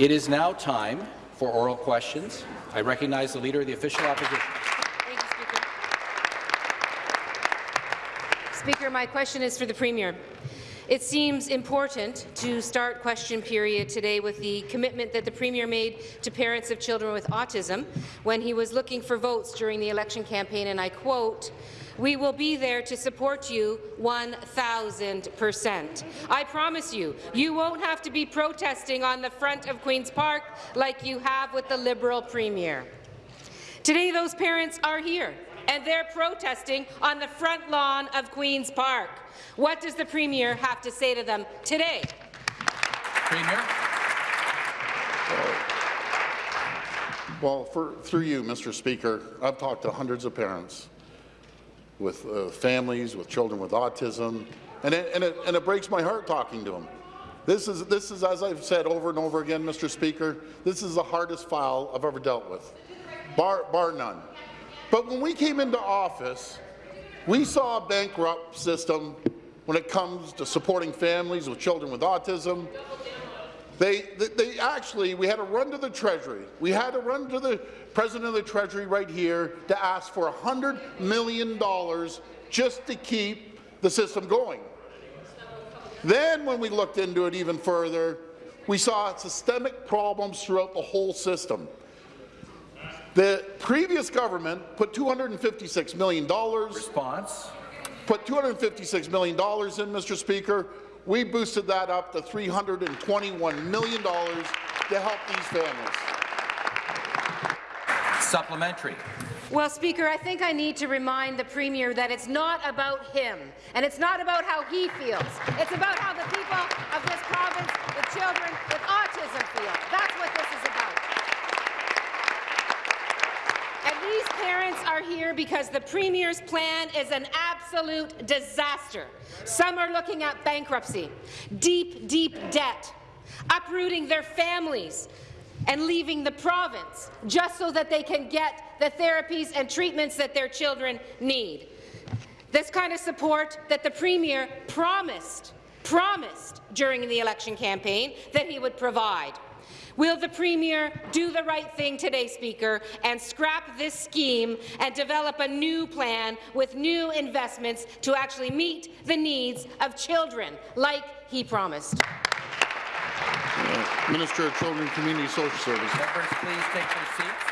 It is now time for oral questions. I recognize the Leader of the Official Opposition. Thank you, Speaker. Speaker, my question is for the Premier. It seems important to start question period today with the commitment that the Premier made to parents of children with autism when he was looking for votes during the election campaign, and I quote, we will be there to support you 1,000%. I promise you, you won't have to be protesting on the front of Queen's Park like you have with the Liberal Premier. Today, those parents are here, and they're protesting on the front lawn of Queen's Park. What does the Premier have to say to them today? Premier. Well, for, through you, Mr. Speaker, I've talked to hundreds of parents with uh, families, with children with autism, and it, and, it, and it breaks my heart talking to them. This is, this is, as I've said over and over again, Mr. Speaker, this is the hardest file I've ever dealt with, bar, bar none. But when we came into office, we saw a bankrupt system when it comes to supporting families with children with autism. They, they, they, actually, we had to run to the Treasury. We had to run to the President of the Treasury right here to ask for $100 million just to keep the system going. Then, when we looked into it even further, we saw systemic problems throughout the whole system. The previous government put $256 million. Response put $256 million in, Mr. Speaker. We boosted that up to $321 million to help these families. Supplementary. Well, Speaker, I think I need to remind the Premier that it's not about him, and it's not about how he feels. It's about how the people of this province, the children with autism feel. That's what this is about. And these parents are here because the Premier's plan is an absolute disaster. Some are looking at bankruptcy, deep, deep debt, uprooting their families, and leaving the province just so that they can get the therapies and treatments that their children need. This kind of support that the Premier promised, promised during the election campaign that he would provide. Will the Premier do the right thing today, Speaker, and scrap this scheme and develop a new plan with new investments to actually meet the needs of children, like he promised? Minister of Children and Community Social Services. Members, please take their seats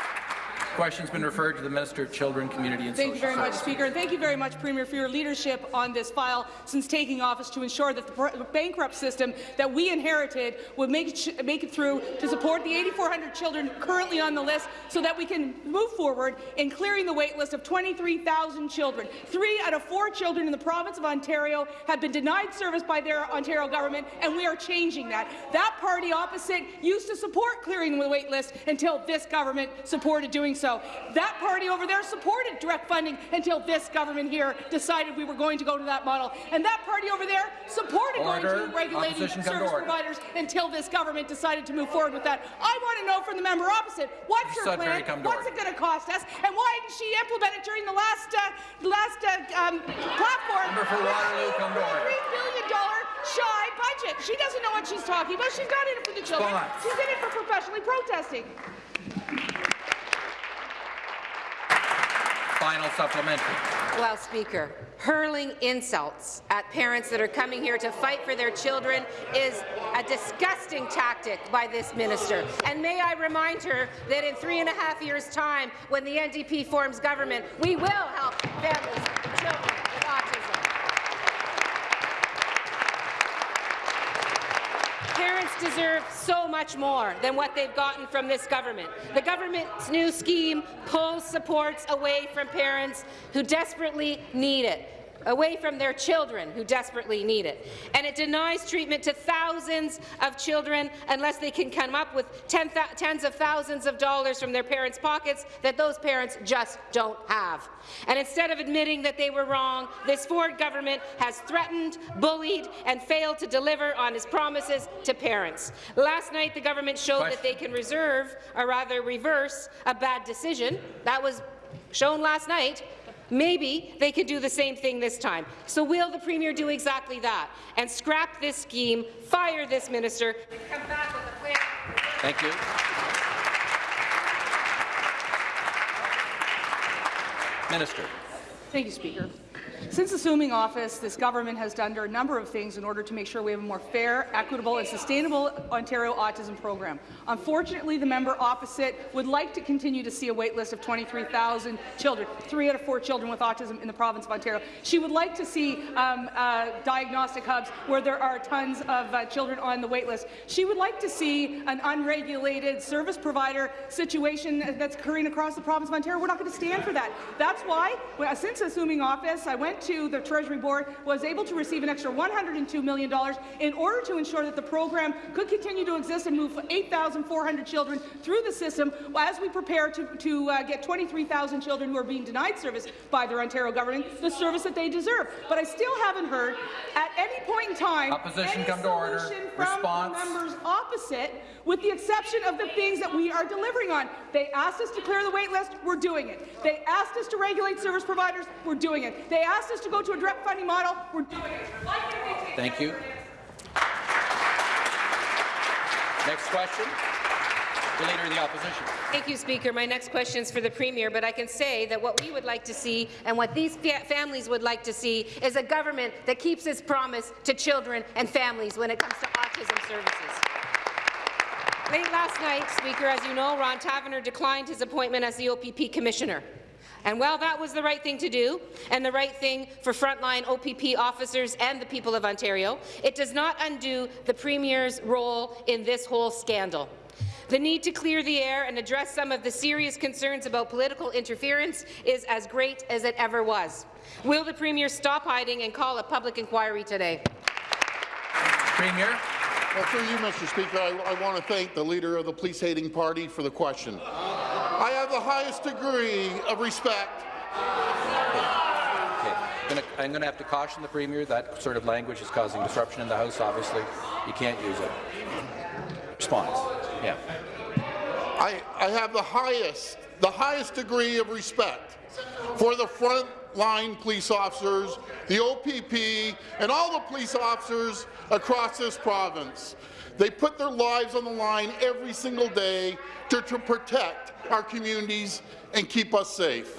question's been referred to the Minister of Children, Community and Thank Social you very Services. much, Speaker. And thank you very much, Premier, for your leadership on this file since taking office to ensure that the bankrupt system that we inherited would make it, make it through to support the 8,400 children currently on the list so that we can move forward in clearing the wait list of 23,000 children. Three out of four children in the province of Ontario have been denied service by their Ontario government, and we are changing that. That party opposite used to support clearing the wait list until this government supported doing so so. That party over there supported direct funding until this government here decided we were going to go to that model. And that party over there supported order. going to regulating service providers until this government decided to move forward with that. I want to know from the member opposite, what's your plan? What's it going to cost us? And why didn't she implement it during the last uh, last uh, um, platform? Member for Waterloo, come to order. $3 billion shy budget. She doesn't know what she's talking about. She's not in it for the children. She's in it for professionally protesting. Final supplementary. Well, Speaker, hurling insults at parents that are coming here to fight for their children is a disgusting tactic by this minister. And may I remind her that in three and a half years' time, when the NDP forms government, we will help families and children with autism. Parents deserve so much more than what they've gotten from this government. The government's new scheme pulls supports away from parents who desperately need it away from their children who desperately need it. And it denies treatment to thousands of children unless they can come up with ten tens of thousands of dollars from their parents' pockets that those parents just don't have. And instead of admitting that they were wrong, this Ford government has threatened, bullied, and failed to deliver on his promises to parents. Last night, the government showed Question. that they can reserve, or rather reverse, a bad decision. That was shown last night Maybe they could do the same thing this time. So will the Premier do exactly that and scrap this scheme, fire this minister, and come back with a plan Thank you. Minister. Thank you, Speaker. Since assuming office, this government has done a number of things in order to make sure we have a more fair, equitable and sustainable Ontario autism program. Unfortunately, the member opposite would like to continue to see a wait list of 23,000 children, three out of four children with autism in the province of Ontario. She would like to see um, uh, diagnostic hubs where there are tons of uh, children on the wait list. She would like to see an unregulated service provider situation that's occurring across the province of Ontario. We're not going to stand for that. That's why, since assuming office, I went to the Treasury Board, was able to receive an extra $102 million in order to ensure that the program could continue to exist and move 8,400 children through the system as we prepare to, to uh, get 23,000 children who are being denied service by their Ontario government the service that they deserve. But I still haven't heard at any point in time Opposition any come to order. from Response. the members opposite, with the exception of the things that we are delivering on. They asked us to clear the wait list, we're doing it. They asked us to regulate service providers, we're doing it. They asked us to go to a direct funding model, we're doing it. Why can't they take Thank you. Next question. The Leader of the Opposition. Thank you, Speaker. My next question is for the Premier, but I can say that what we would like to see and what these fa families would like to see is a government that keeps its promise to children and families when it comes to autism services. Late last night, Speaker, as you know, Ron Taverner declined his appointment as the OPP Commissioner. And while that was the right thing to do, and the right thing for frontline OPP officers and the people of Ontario, it does not undo the Premier's role in this whole scandal. The need to clear the air and address some of the serious concerns about political interference is as great as it ever was. Will the Premier stop hiding and call a public inquiry today? Premier. Well, through you, Mr. Speaker, I, I want to thank the leader of the police-hating party for the question. I have the highest degree of respect. Okay. Gonna- I'm going to have to caution the Premier that sort of language is causing disruption in the House, obviously. You can't use it. Response. Yeah. I, I have the highest, the highest degree of respect for the frontline police officers, the OPP, and all the police officers across this province. They put their lives on the line every single day to, to protect our communities and keep us safe.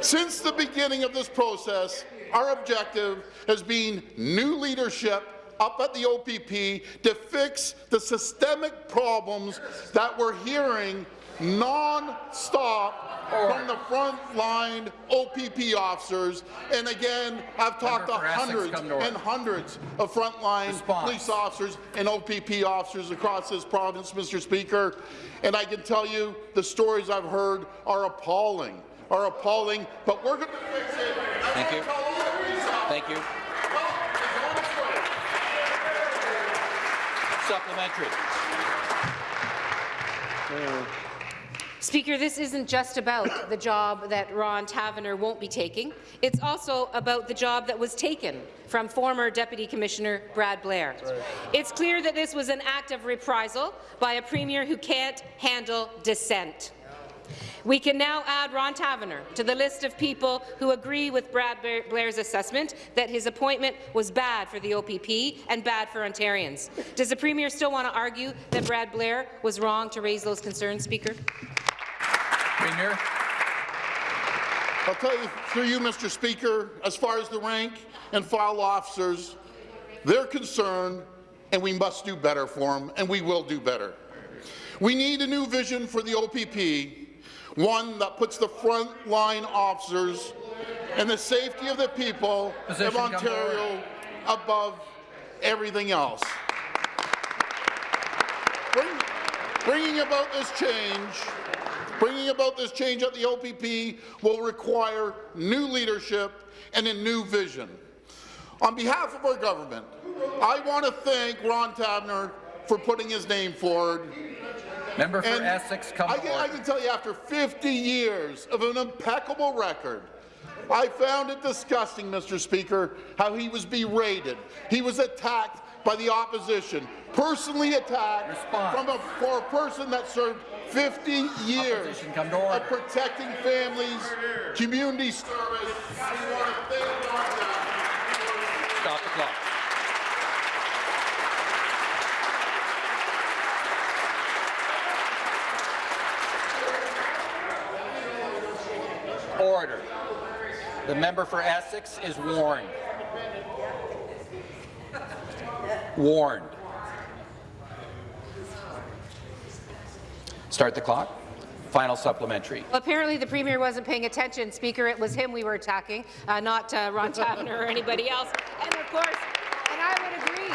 Since the beginning of this process, our objective has been new leadership up at the OPP to fix the systemic problems that we're hearing non-stop from the front-line OPP officers. And again, I've talked to Member for Essex, hundreds to and hundreds of frontline Response. police officers and OPP officers across this province, Mr. Speaker. And I can tell you the stories I've heard are appalling, are appalling, but we're going to fix it. And Thank you. tell all the police officers, Thank you. well, it's on its way. Supplementary. Speaker, this isn't just about the job that Ron Taverner won't be taking. It's also about the job that was taken from former Deputy Commissioner Brad Blair. It's clear that this was an act of reprisal by a Premier who can't handle dissent. We can now add Ron Taverner to the list of people who agree with Brad Blair's assessment that his appointment was bad for the OPP and bad for Ontarians. Does the Premier still want to argue that Brad Blair was wrong to raise those concerns, Speaker? Premier. I'll tell you, through you, Mr. Speaker, as far as the rank and file officers, they're concerned, and we must do better for them, and we will do better. We need a new vision for the OPP, one that puts the front-line officers and the safety of the people Position of Ontario above everything else. Bring- Bringing about this change, bringing about this change at the OPP will require new leadership and a new vision. On behalf of our government, I want to thank Ron Tabner for putting his name forward. Member for And Essex, come I can, I can tell you, after 50 years of an impeccable record, I found it disgusting, Mr. Speaker, how he was berated. He was attacked by the opposition, personally attacked Response. from a, for a person that served 50 years of protecting families, community service. Stop the clock. Order. The member for Essex is warned. Warned. Start the clock. Final supplementary. Well, apparently the Premier wasn't paying attention, Speaker. It was him we were attacking, uh, not uh, Ron Taverner or anybody else. And of course, and I would agree.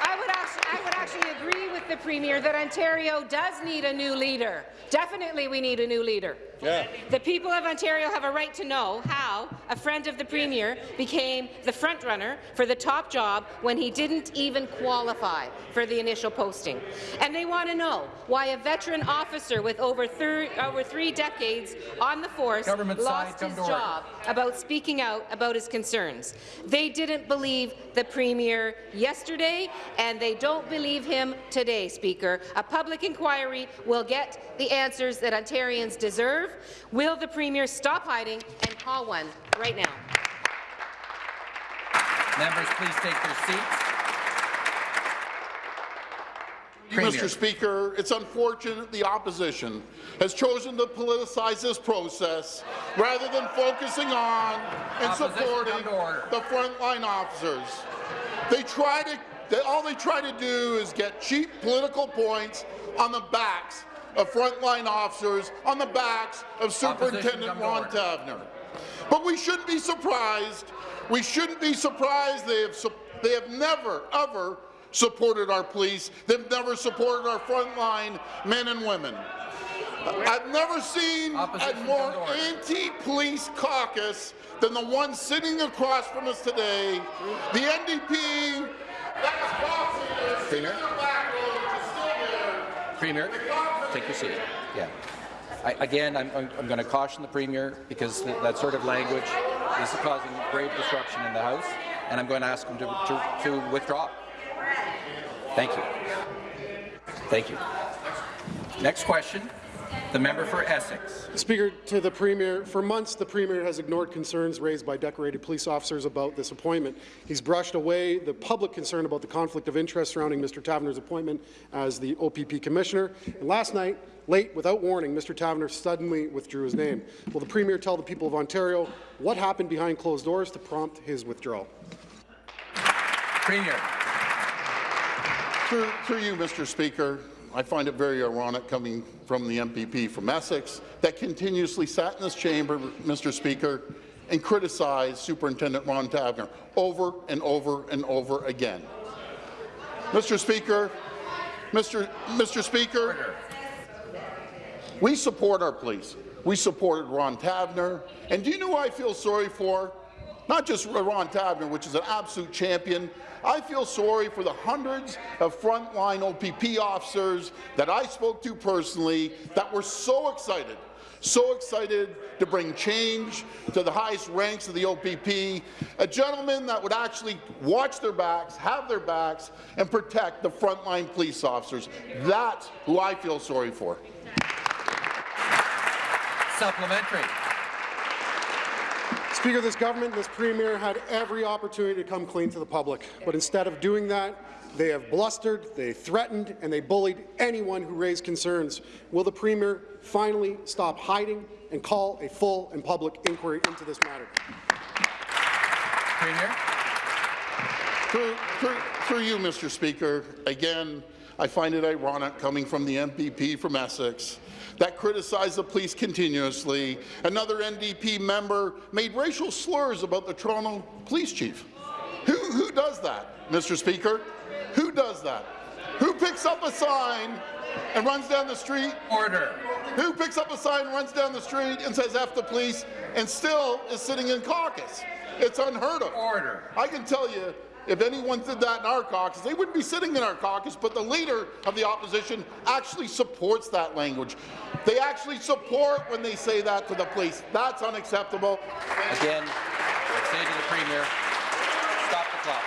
I would, actually, I would actually agree with the Premier that Ontario does need a new leader. Definitely we need a new leader. Yeah. The people of Ontario have a right to know how a friend of the Premier became the frontrunner for the top job when he didn't even qualify for the initial posting. And they want to know why a veteran officer with over, over three decades on the force Government lost his to order. job about speaking out about his concerns. They didn't believe the Premier yesterday, and they don't believe him today, Speaker. A public inquiry will get the answers that Ontarians deserve. Will the Premier stop hiding and call one right now? Members, please take their seats. Premier. Mr. Speaker, it's unfortunate the opposition has chosen to politicize this process rather than focusing on and Opposition, supporting come to order. the frontline officers. They try to, they, all they try to do is get cheap political points on the backs of frontline officers, on the backs of Superintendent Ron. Tavner. But we shouldn't be surprised. We shouldn't be surprised they have, sup- they have never, ever supported our police. They've never supported our frontline men and women. I've never seen Opposition a more anti-police caucus than the one sitting across from us today. The NDP, that's boxing, sitting in Premier? back row, is still there. Premier, take your seat. Yeah. I, again, I'm, I'm, going to caution the Premier because th that sort of language is causing grave disruption in the House, and I'm going to ask him to, to, to withdraw. Thank you. Thank you. Next question, the member for Essex. Speaker, to the Premier, for months the Premier has ignored concerns raised by decorated police officers about this appointment. He's brushed away the public concern about the conflict of interest surrounding Mr. Taverner's appointment as the OPP Commissioner. And last night, late, without warning, Mr. Taverner suddenly withdrew his name. Will the Premier tell the people of Ontario what happened behind closed doors to prompt his withdrawal? Premier. Through, through you, Mr. Speaker, I find it very ironic coming from the MPP from Essex that continuously sat in this chamber, Mr. Speaker, and criticized Superintendent Ron Tavner over and over and over again. Mr. Speaker, Mr. Mr. Speaker, we support our police. We supported Ron Tavner. And do you know who I feel sorry for? Not just Ron Tavner, which is an absolute champion. I feel sorry for the hundreds of frontline OPP officers that I spoke to personally that were so excited, so excited to bring change to the highest ranks of the OPP, a gentleman that would actually watch their backs, have their backs, and protect the frontline police officers. That's who I feel sorry for. Supplementary. Speaker, this government, this Premier had every opportunity to come clean to the public, but instead of doing that, they have blustered, they threatened, and they bullied anyone who raised concerns. Will the Premier finally stop hiding and call a full and public inquiry into this matter? Premier. Through, through, through you, Mr. Speaker, again, I find it ironic coming from the MPP from Essex that criticized the police continuously. Another NDP member made racial slurs about the Toronto police chief. Who, who does that, Mr. Speaker? Who does that? Who picks up a sign and runs down the street Order. who picks up a sign, runs down the street, and says F the police, and still is sitting in caucus. It's unheard of. Order. I can tell you, if anyone did that in our caucus, they wouldn't be sitting in our caucus, but the leader of the opposition actually supports that language. They actually support when they say that to the police. That's unacceptable. Again, I say to the Premier, stop the clock.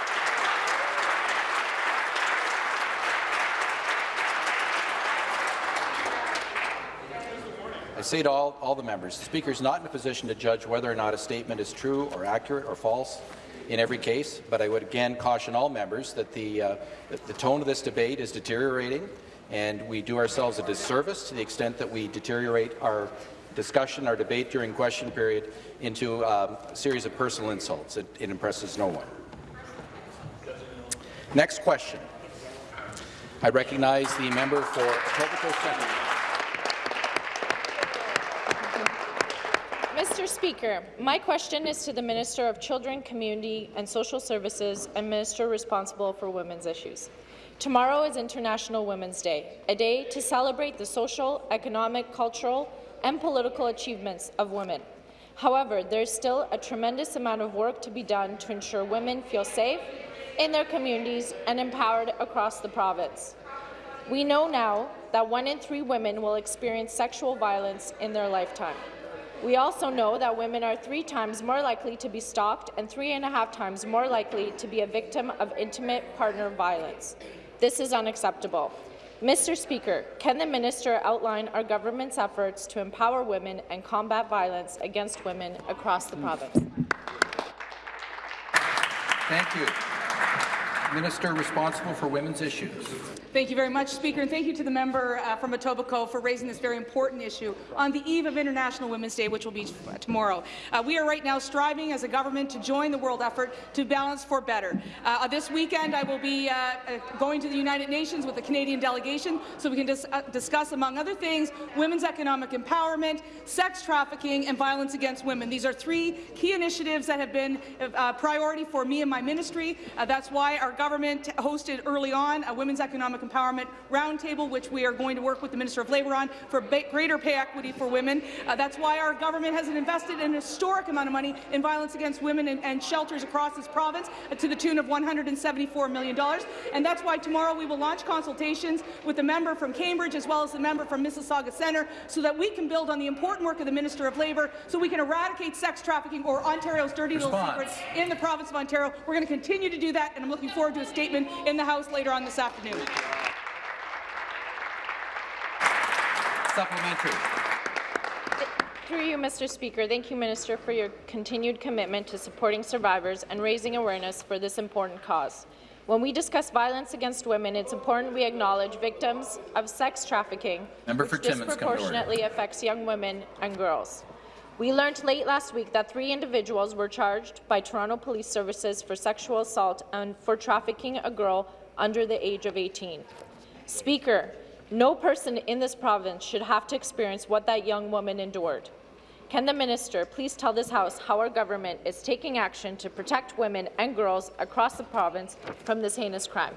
I say to all, all the members, the Speaker is not in a position to judge whether or not a statement is true or accurate or false in every case, but I would again caution all members that the, uh, the tone of this debate is deteriorating, and we do ourselves a disservice to the extent that we deteriorate our discussion our debate during question period into um, a series of personal insults. It, it impresses no one. Next question. I recognize the member for Etobicoke Centre. Mr. Speaker, my question is to the Minister of Children, Community and Social Services and Minister responsible for women's issues. Tomorrow is International Women's Day, a day to celebrate the social, economic, cultural and political achievements of women. However, there is still a tremendous amount of work to be done to ensure women feel safe in their communities and empowered across the province. We know now that one in three women will experience sexual violence in their lifetime. We also know that women are three times more likely to be stalked and three and a half times more likely to be a victim of intimate partner violence. This is unacceptable. Mr. Speaker, can the minister outline our government's efforts to empower women and combat violence against women across the province? Thank you. Minister responsible for women's issues. Thank you very much, Speaker, and thank you to the member uh, from Etobicoke for raising this very important issue on the eve of International Women's Day, which will be tomorrow. Uh, we are right now striving as a government to join the world effort to balance for better. Uh, this weekend, I will be uh, uh, going to the United Nations with the Canadian delegation so we can dis uh, discuss, among other things, women's economic empowerment, sex trafficking, and violence against women. These are three key initiatives that have been a priority for me and my ministry. that's why our government hosted early on a women's economic Empowerment Roundtable, which we are going to work with the Minister of Labour on for greater pay equity for women. Uh, that's why our government has invested an historic amount of money in violence against women and, and shelters across this province uh, to the tune of $174 million. And that's why tomorrow we will launch consultations with the member from Cambridge as well as the member from Mississauga Centre so that we can build on the important work of the Minister of Labour so we can eradicate sex trafficking or Ontario's dirty Response. little secrets in the province of Ontario. We're going to continue to do that, and I'm looking forward to a statement in the House later on this afternoon. Supplementary. Through you, Mr. Speaker, thank you, Minister, for your continued commitment to supporting survivors and raising awareness for this important cause. When we discuss violence against women, it's important we acknowledge victims of sex trafficking, Member which disproportionately affects young women and girls. We learned late last week that three individuals were charged by Toronto Police Services for sexual assault and for trafficking a girl under the age of 18. Speaker, no person in this province should have to experience what that young woman endured. Can the minister please tell this House how our government is taking action to protect women and girls across the province from this heinous crime?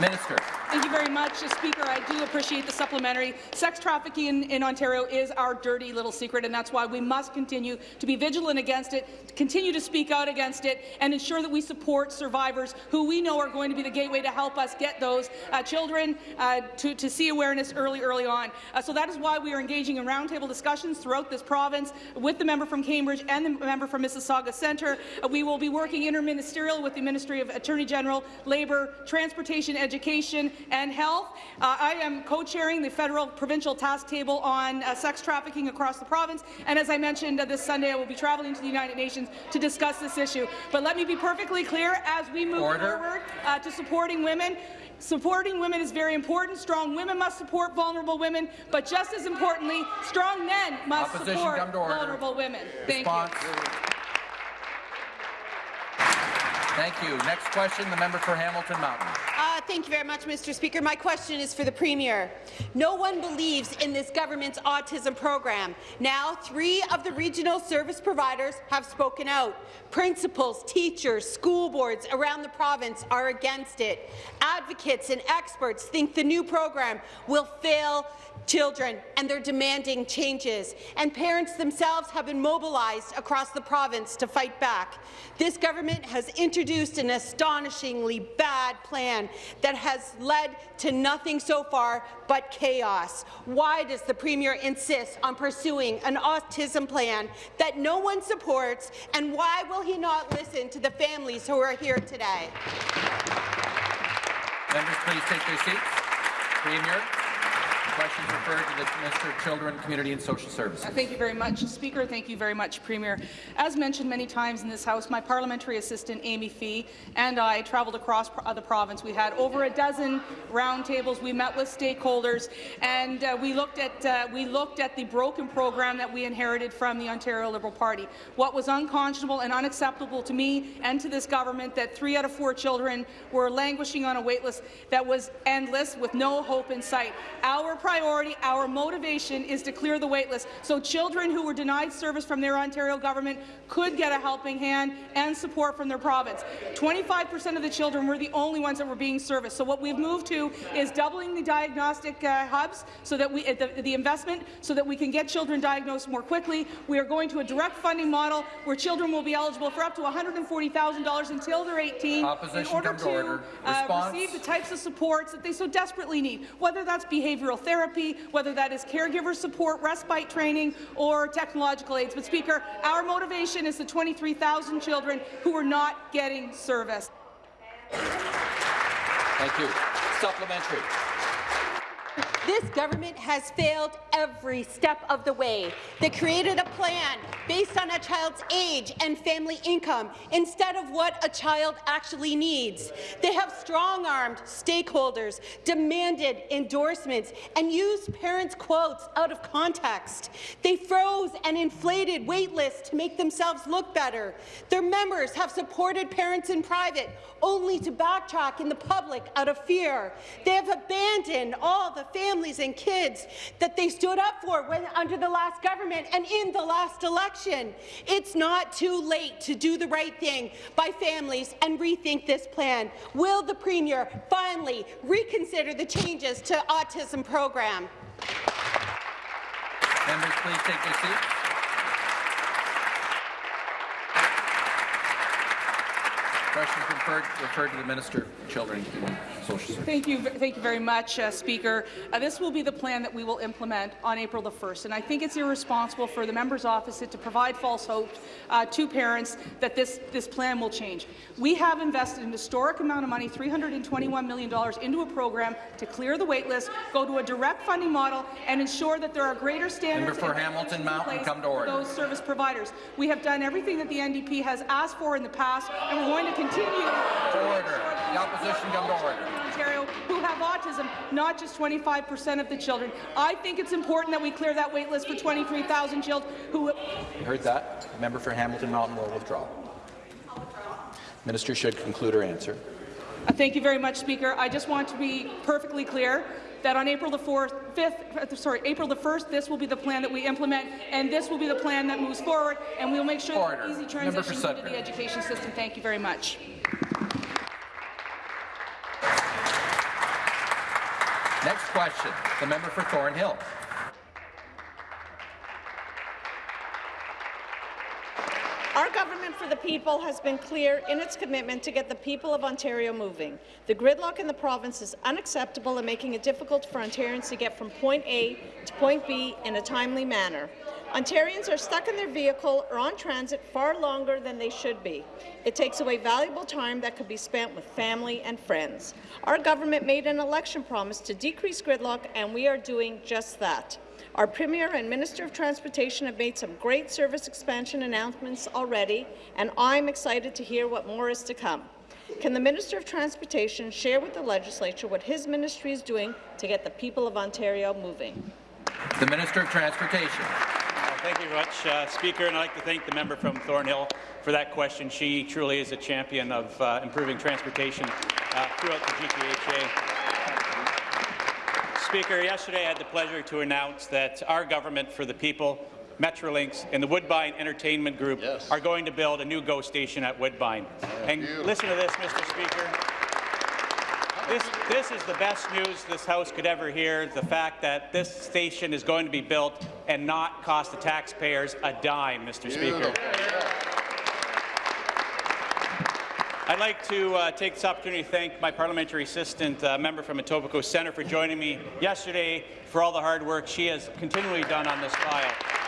Minister. Thank you very much, Speaker. I do appreciate the supplementary. Sex trafficking in, in, Ontario is our dirty little secret, and that's why we must continue to be vigilant against it, continue to speak out against it, and ensure that we support survivors who we know are going to be the gateway to help us get those uh, children uh, to, to, see awareness early, early on. Uh, so that is why we are engaging in roundtable discussions throughout this province with the member from Cambridge and the member from Mississauga Centre. Uh, we will be working interministerial with the Ministry of Attorney General, Labour, Transportation, Education and Health. Uh, I am co-chairing the federal provincial task table on uh, sex trafficking across the province, and as I mentioned uh, this Sunday, I will be traveling to the United Nations to discuss this issue. But let me be perfectly clear, as we move Order. forward uh, to supporting women, Supporting women is very important. Strong women must support vulnerable women, but just as importantly, strong men must Opposition support vulnerable women. Thank Response. you. Thank you. Next question, the member for Hamilton Mountain. Uh, thank you very much, Mr. Speaker. My question is for the Premier. No one believes in this government's autism program. Now, three of the regional service providers have spoken out. Principals, teachers, school boards around the province are against it. Advocates and experts think the new program will fail children, and they're demanding changes. And parents themselves have been mobilized across the province to fight back. This government has introduced an astonishingly bad plan that has led to nothing so far but chaos. Why does the Premier insist on pursuing an autism plan that no one supports, and why will he not listen to the families who are here today? Members, please take their seats. Premier. Questions referred to the Minister of Children, Community and Social Services. Uh, Thank you very much, Speaker. Thank you very much, Premier. As mentioned many times in this House, my parliamentary assistant, Amy Fee, and I travelled across the province. We had over a dozen roundtables. We met with stakeholders, and uh, we looked at uh, we looked at the broken program that we inherited from the Ontario Liberal Party. What was unconscionable and unacceptable to me and to this government that three out of four children were languishing on a waitlist that was endless with no hope in sight. Our priority, our motivation is to clear the wait list so children who were denied service from their Ontario government could get a helping hand and support from their province. 25% of the children were the only ones that were being serviced. So what we've moved to is doubling the diagnostic uh, hubs so that we uh, the, the investment so that we can get children diagnosed more quickly. We are going to a direct funding model where children will be eligible for up to $140,000 until they're 18 Opposition, in order to to order. uh, receive the types of supports that they so desperately need, whether that's behavioral therapy, whether that is caregiver support, respite training, or technological aids. But, Speaker, our motivation is the 23,000 children who are not getting service. Thank you. Supplementary. This government has failed every step of the way. They created a plan based on a child's age and family income instead of what a child actually needs. They have strong-armed stakeholders, demanded endorsements, and used parents' quotes out of context. They froze and inflated wait lists to make themselves look better. Their members have supported parents in private, only to backtrack in the public out of fear. They have abandoned all the families and kids that they stood up for when under the last government and in the last election. It's not too late to do the right thing by families and rethink this plan. Will the Premier finally reconsider the changes to autism program? Members, please take their seats. Questions referred, referred to the Minister of Children and Social Services. Thank you, thank you very much, uh, Speaker. Uh, this will be the plan that we will implement on April the 1st, and I think it's irresponsible for the member's office to provide false hope uh, to parents that this, this plan will change. We have invested an historic amount of money, $321 million, into a program to clear the wait list, go to a direct funding model, and ensure that there are greater standards for Hamilton Mountain, come to order. those service providers. We have done everything that the NDP has asked for in the past, and we're going to continue to Order. The opposition come to order. Ontario who have autism, not just 25 percent of the children. I think it's important that we clear that wait list for 23,000 children who You heard that? The member for Hamilton Mountain will withdraw. Minister should conclude her answer. Uh, Thank you very much, Speaker. I just want to be perfectly clear that on April the 4th, 5th, uh, sorry, April the 1st, this will be the plan that we implement, and this will be the plan that moves forward, and we'll make sure that Order. easy Member transition into the education system. Thank you very much. Next question, the member for Thornhill. The people has been clear in its commitment to get the people of Ontario moving. The gridlock in the province is unacceptable and making it difficult for Ontarians to get from point A to point B in a timely manner. Ontarians are stuck in their vehicle or on transit far longer than they should be. It takes away valuable time that could be spent with family and friends. Our government made an election promise to decrease gridlock, and we are doing just that. Our Premier and Minister of Transportation have made some great service expansion announcements already, and I'm excited to hear what more is to come. Can the Minister of Transportation share with the Legislature what his ministry is doing to get the people of Ontario moving? The Minister of Transportation. Uh, Thank you very much, uh, Speaker, and I'd like to thank the member from Thornhill for that question. She truly is a champion of uh, improving transportation uh, throughout the GTHA. Speaker, yesterday I had the pleasure to announce that our government for the people, Metrolinx, and the Woodbine Entertainment Group Yes. are going to build a new GO station at Woodbine. and listen to this, Mr. Speaker. This, this is the best news this House could ever hear, the fact that this station is going to be built and not cost the taxpayers a dime, Mr. Speaker. I'd like to uh, take this opportunity to thank my parliamentary assistant, uh, member from Etobicoke Centre, for joining me yesterday for all the hard work she has continually done on this file.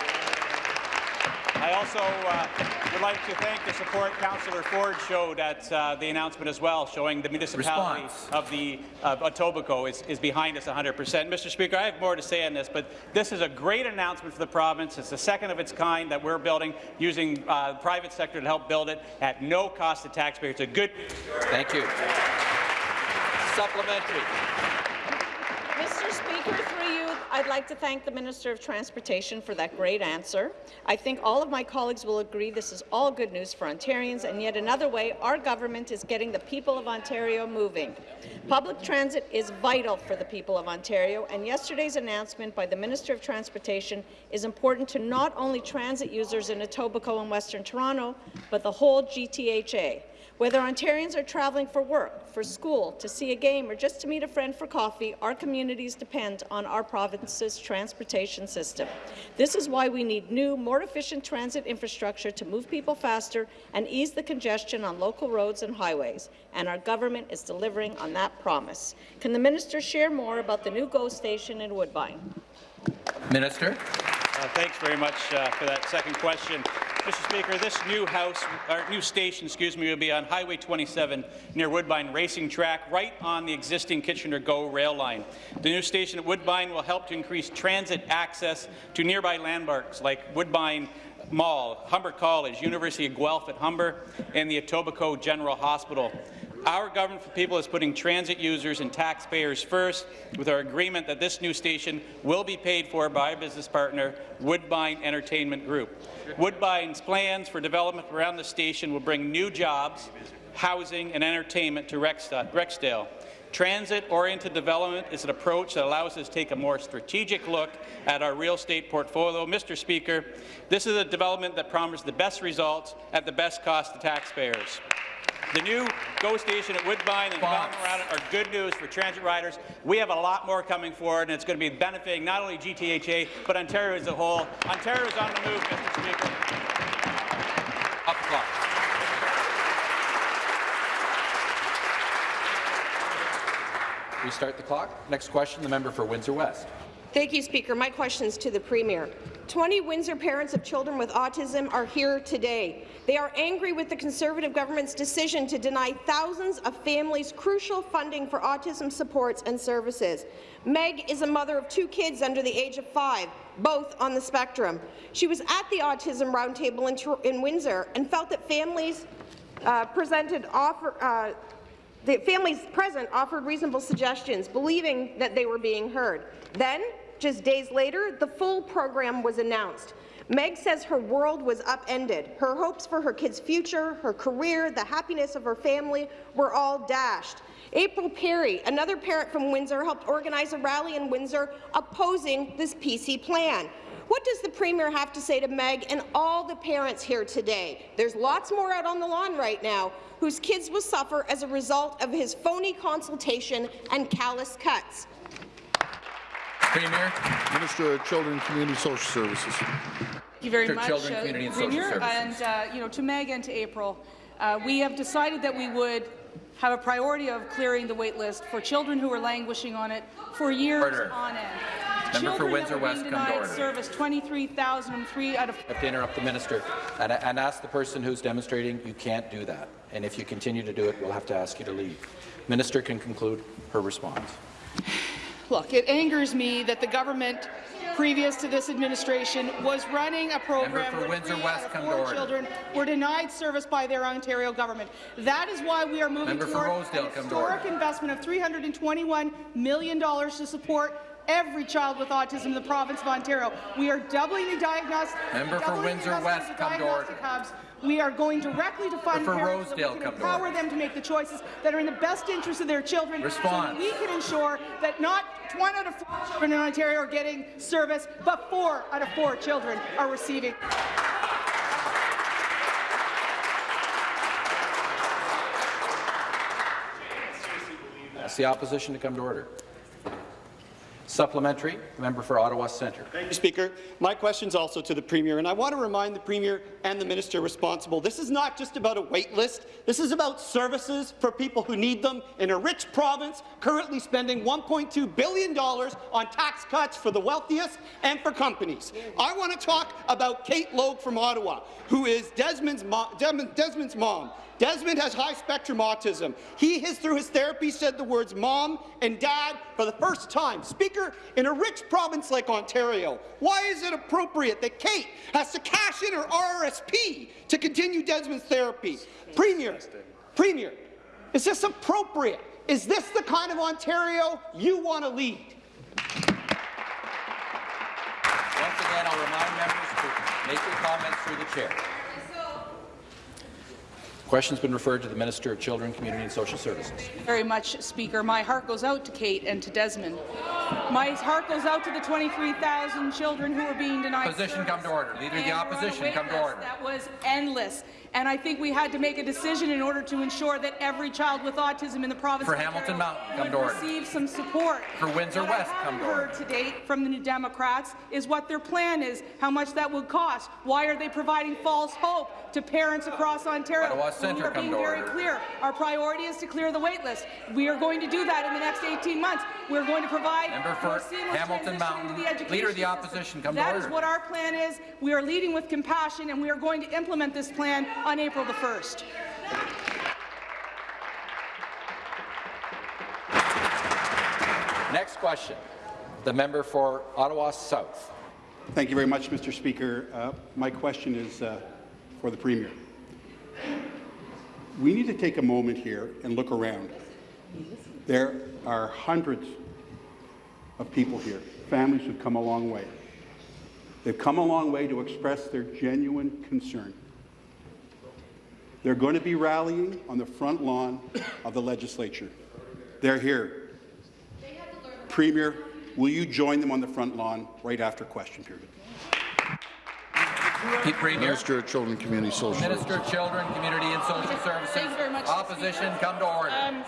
I also uh, would like to thank the support Councillor Ford showed at uh, the announcement as well, showing the municipality Response. of the of Etobicoke is, is behind us 100%. Mr. Speaker, I have more to say on this, but this is a great announcement for the province. It's the second of its kind that we're building using uh, the private sector to help build it at no cost to taxpayers. It's a good Thank you. Supplementary. Mr. Speaker, through you, I'd like to thank the Minister of Transportation for that great answer. I think all of my colleagues will agree this is all good news for Ontarians, and yet another way our government is getting the people of Ontario moving. Public transit is vital for the people of Ontario, and yesterday's announcement by the Minister of Transportation is important to not only transit users in Etobicoke and Western Toronto, but the whole GTHA. Whether Ontarians are traveling for work, for school, to see a game, or just to meet a friend for coffee, our communities depend on our province's transportation system. This is why we need new, more efficient transit infrastructure to move people faster and ease the congestion on local roads and highways, and our government is delivering on that promise. Can the minister share more about the new GO station in Woodbine? Minister. Uh, thanks very much uh, for that second question. Mr. Speaker, this new house, or new station, excuse me, will be on Highway 27 near Woodbine Racing Track, right on the existing Kitchener GO rail line. The new station at Woodbine will help to increase transit access to nearby landmarks like Woodbine Mall, Humber College, University of Guelph at Humber, and the Etobicoke General Hospital. Our government for people is putting transit users and taxpayers first with our agreement that this new station will be paid for by our business partner, Woodbine Entertainment Group. Woodbine's plans for development around the station will bring new jobs, housing and entertainment to Rexdale. Transit-oriented development is an approach that allows us to take a more strategic look at our real estate portfolio. Mr. Speaker, this is a development that promises the best results at the best cost to taxpayers. The new GO station at Woodbine and development around it are good news for transit riders. We have a lot more coming forward, and it's going to be benefiting not only GTHA, but Ontario as a whole. Ontario is on the move, Mr. Speaker. Up clock. Restart the clock. Next question, the member for Windsor West. Thank you, Speaker. My question is to the Premier. 20 Windsor parents of children with autism are here today. They are angry with the Conservative government's decision to deny thousands of families crucial funding for autism supports and services. Meg is a mother of two kids under the age of five, both on the spectrum. She was at the Autism Roundtable in, in Windsor and felt that families uh, presented offer, uh, the families present offered reasonable suggestions, believing that they were being heard. Then, just days later, the full program was announced. Meg says her world was upended. Her hopes for her kid's future, her career, the happiness of her family were all dashed. April Perry, another parent from Windsor, helped organize a rally in Windsor opposing this PC plan. What does the Premier have to say to Meg and all the parents here today? There's lots more out on the lawn right now whose kids will suffer as a result of his phony consultation and callous cuts. Premier. Minister of Children and Community Social Services. Thank you very For much, Children, Community and Social Premier. Services. And uh, you know, to Meg and to April, uh, we have decided that we would have a priority of clearing the wait list for children who are languishing on it for years Order. on end. Member for children Windsor that were West, being come to denied order. service, 23,003 out of I have to interrupt the minister and, and ask the person who's demonstrating you can't do that. And if you continue to do it, we'll have to ask you to leave. Minister can conclude her response. Look, it angers me that the government previous to this administration was running a program for where Windsor three West, out of four children were denied service by their Ontario government. That is why we are moving Member toward an historic investment of $321 million to support every child with autism in the province of Ontario. We are doubling the diagnostic Member for Windsor West, come to order. hubs. We are going directly to fund for parents so we can come to empower them to make the choices that are in the best interest of their children. So Response. we can ensure that not one out of four children in Ontario are getting service, but four out of four children are receiving. Ask the opposition to come to order. Supplementary, member for Ottawa Centre. Thank you, Speaker. My question is also to the Premier, and I want to remind the Premier and the Minister responsible, this is not just about a wait list. This is about services for people who need them in a rich province currently spending $1.2 billion on tax cuts for the wealthiest and for companies. I want to talk about Kate Logue from Ottawa, who is Desmond's, mo Desmond's mom. Desmond has high-spectrum autism. He has, through his therapy, said the words mom and dad for the first time. Speaker, in a rich province like Ontario, why is it appropriate that Kate has to cash in her RRSP to continue Desmond's therapy? Premier, Premier, is this appropriate? Is this the kind of Ontario you want to lead? Once again, I'll remind members to make their comments through the chair. Question's been referred to the Minister of Children, Community and Social Services. Very much, Speaker. My heart goes out to Kate and to Desmond. My heart goes out to the 23,000 children who are being denied Opposition, come to order. Leader of the Opposition, come to order. That was endless. And I think we had to make a decision in order to ensure that every child with autism in the province For of Hamilton Mountain, come would to receive some support. For Windsor What West, come to heard to date from the New Democrats is what their plan is, how much that would cost. Why are they providing false hope to parents across Ontario? Ottawa Centre, we are being very order. clear. Our priority is to clear the wait list. We are going to do that in the next 18 months. We're going to provide Member for Hamilton transition Mountain. the education Leader of the. Opposition, come to That is what our plan is. We are leading with compassion, and we are going to implement this plan on April the 1st. Next question. The member for Ottawa South. Thank you very much, Mr. Speaker. Uh, my question is uh, for the Premier. We need to take a moment here and look around. There are hundreds of people here, families who've come a long way. They've come a long way to express their genuine concern. They're going to be rallying on the front lawn of the legislature. They're here. Premier, will you join them on the front lawn right after question period? Minister of Children, Community Social Minister of Children, Community and Social Services. Thank you very much, Opposition, come to order. Um,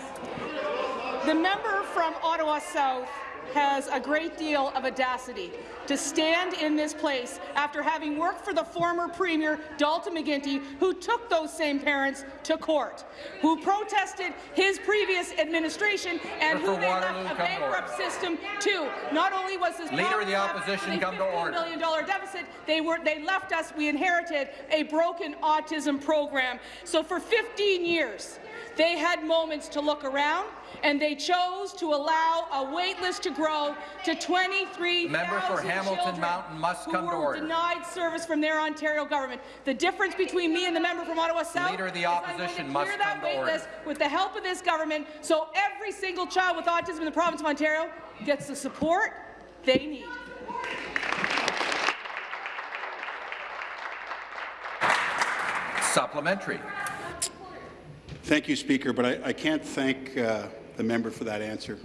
the member from Ottawa South has a great deal of audacity to stand in this place after having worked for the former Premier, Dalton McGuinty, who took those same parents to court, who protested his previous administration and who they Waterloo, left a to bankrupt system too. Not only was this Leader of the Opposition, come to $15 order. million dollar deficit, they were they left us, we inherited a broken autism program. So for 15 years, they had moments to look around, and they chose to allow a wait list to grow to 23,000 Member for Hamilton children Mountain must come who to were order. denied service from their Ontario government. The difference between me and the member from Ottawa South Leader of the is I'm Opposition going to must clear that come to wait order. list with the help of this government, so every single child with autism in the province of Ontario gets the support they need. Supplementary. Thank you, Speaker, but I, I can't thank uh, the member for that answer.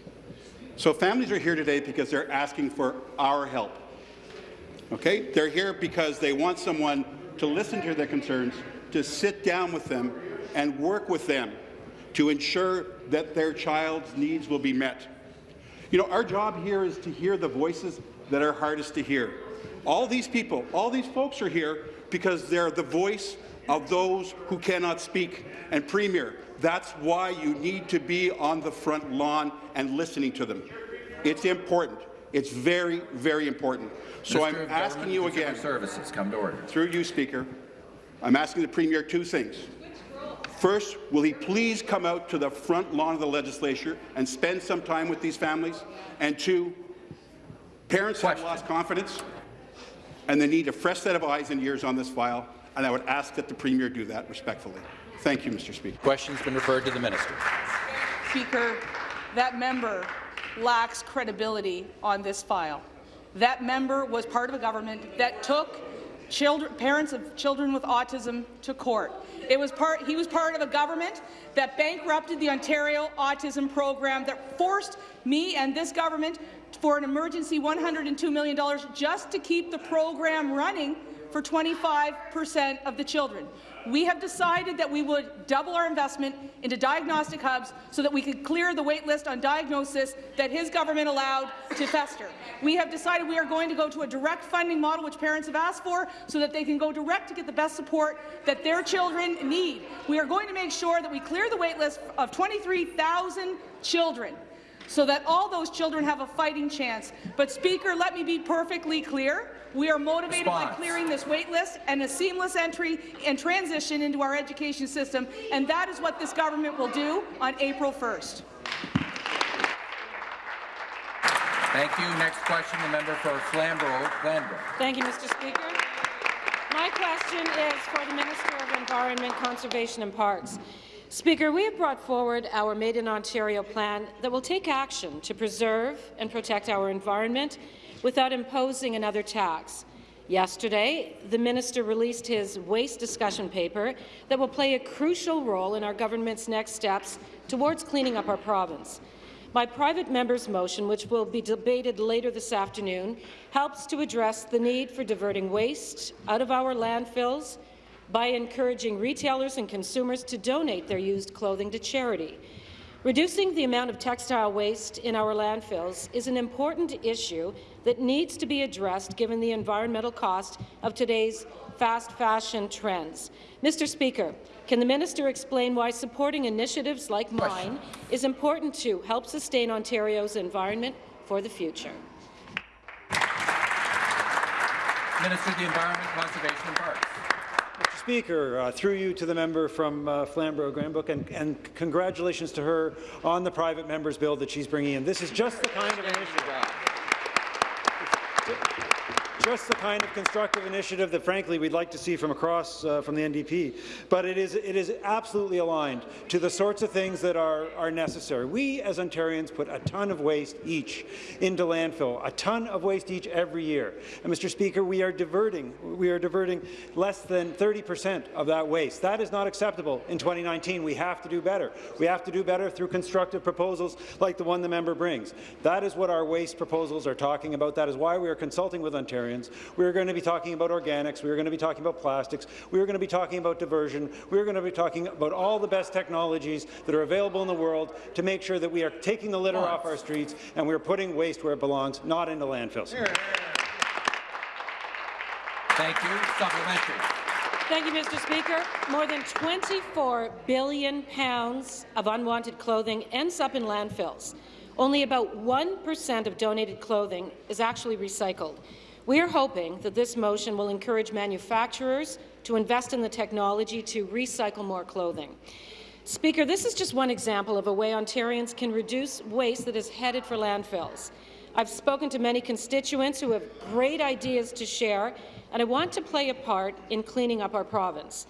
So families are here today because they're asking for our help. Okay? They're here because they want someone to listen to their concerns, to sit down with them and work with them to ensure that their child's needs will be met. You know, our job here is to hear the voices that are hardest to hear. All these people, all these folks are here because they're the voice of those who cannot speak. And Premier, that's why you need to be on the front lawn and listening to them. It's important. It's very, very important. So Minister I'm asking you Consumer again, Services, come to order. through you, Speaker, I'm asking the Premier two things. First, will he please come out to the front lawn of the legislature and spend some time with these families? And two, parents have lost confidence, and they need a fresh set of eyes and ears on this file, and I would ask that the Premier do that respectfully. Thank you, Mr. Speaker. Question's been referred to the Minister. Speaker, that member lacks credibility on this file. That member was part of a government that took children, parents of children with autism to court. It was part, he was part of a government that bankrupted the Ontario Autism Program, that forced me and this government for an emergency $102 million just to keep the program running for 25 percent of the children. We have decided that we would double our investment into diagnostic hubs so that we could clear the wait list on diagnosis that his government allowed to fester. We have decided we are going to go to a direct funding model, which parents have asked for, so that they can go direct to get the best support that their children need. We are going to make sure that we clear the wait list of 23,000 children so that all those children have a fighting chance. But, Speaker, let me be perfectly clear. We are motivated Response. by clearing this wait list and a seamless entry and transition into our education system, and that is what this government will do on April 1st. Thank you. Next question, the member for Flamborough, Glanbrook. Thank you, Mr. Speaker. My question is for the Minister of Environment, Conservation and Parks. Speaker, we have brought forward our Made in Ontario plan that will take action to preserve and protect our environment without imposing another tax. Yesterday, the minister released his waste discussion paper that will play a crucial role in our government's next steps towards cleaning up our province. My private member's motion, which will be debated later this afternoon, helps to address the need for diverting waste out of our landfills by encouraging retailers and consumers to donate their used clothing to charity. Reducing the amount of textile waste in our landfills is an important issue that needs to be addressed given the environmental cost of today's fast fashion trends. Mr. Speaker, can the minister explain why supporting initiatives like mine is important to help sustain Ontario's environment for the future? Minister of the Environment, Conservation and Parks. Speaker, uh, through you to the member from uh, Flamborough Glanbrook, and, and congratulations to her on the private member's bill that she's bringing in. This is just the kind of initiative just the kind of constructive initiative that, frankly, we'd like to see from across uh, from the NDP. But it is it is absolutely aligned to the sorts of things that are are necessary. We, as Ontarians, put a ton of waste each into landfill, a ton of waste each every year. And, Mr. Speaker, we are diverting we are diverting less than 30 percent of that waste. That is not acceptable in 2019. We have to do better. We have to do better through constructive proposals like the one the member brings. That is what our waste proposals are talking about. That is why we are consulting with Ontarians. We are going to be talking about organics. We are going to be talking about plastics. We are going to be talking about diversion. We are going to be talking about all the best technologies that are available in the world to make sure that we are taking the litter off our streets and we are putting waste where it belongs, not into landfills. Thank you. Supplementary. Thank you, Mr. Speaker. More than 24 billion pounds of unwanted clothing ends up in landfills. Only about 1% of donated clothing is actually recycled. We are hoping that this motion will encourage manufacturers to invest in the technology to recycle more clothing. Speaker, this is just one example of a way Ontarians can reduce waste that is headed for landfills. I've spoken to many constituents who have great ideas to share, and I want to play a part in cleaning up our province.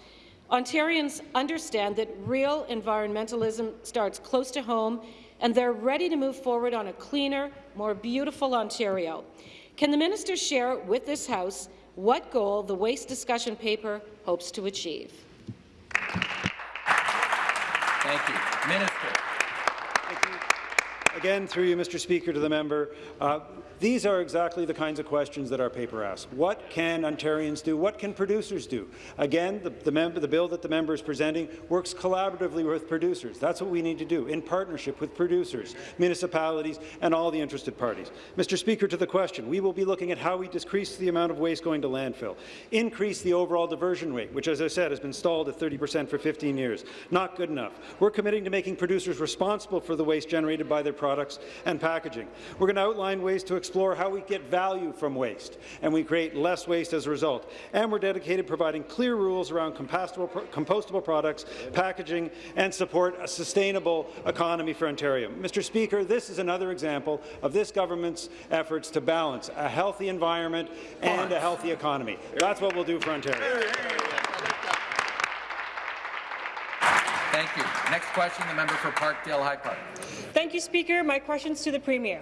Ontarians understand that real environmentalism starts close to home, and they're ready to move forward on a cleaner, more beautiful Ontario. Can the minister share with this House what goal the waste discussion paper hopes to achieve? Thank you. Minister. Again, through you, Mr. Speaker, to the member, uh, these are exactly the kinds of questions that our paper asks. What can Ontarians do? What can producers do? Again, the, the, member, the bill that the member is presenting works collaboratively with producers. That's what we need to do, in partnership with producers, municipalities, and all the interested parties. Mr. Speaker, to the question, we will be looking at how we decrease the amount of waste going to landfill, increase the overall diversion rate, which, as I said, has been stalled at 30 percent for 15 years. Not good enough. We're committing to making producers responsible for the waste generated by their products and packaging. We're going to outline ways to explore how we get value from waste, and we create less waste as a result. And we're dedicated to providing clear rules around compostable, compostable products, packaging, and support a sustainable economy for Ontario. Mr. Speaker, this is another example of this government's efforts to balance a healthy environment and a healthy economy. That's what we'll do for Ontario. Thank you. Next question, the member for Parkdale High Park. Thank you, Speaker. My question is to the Premier.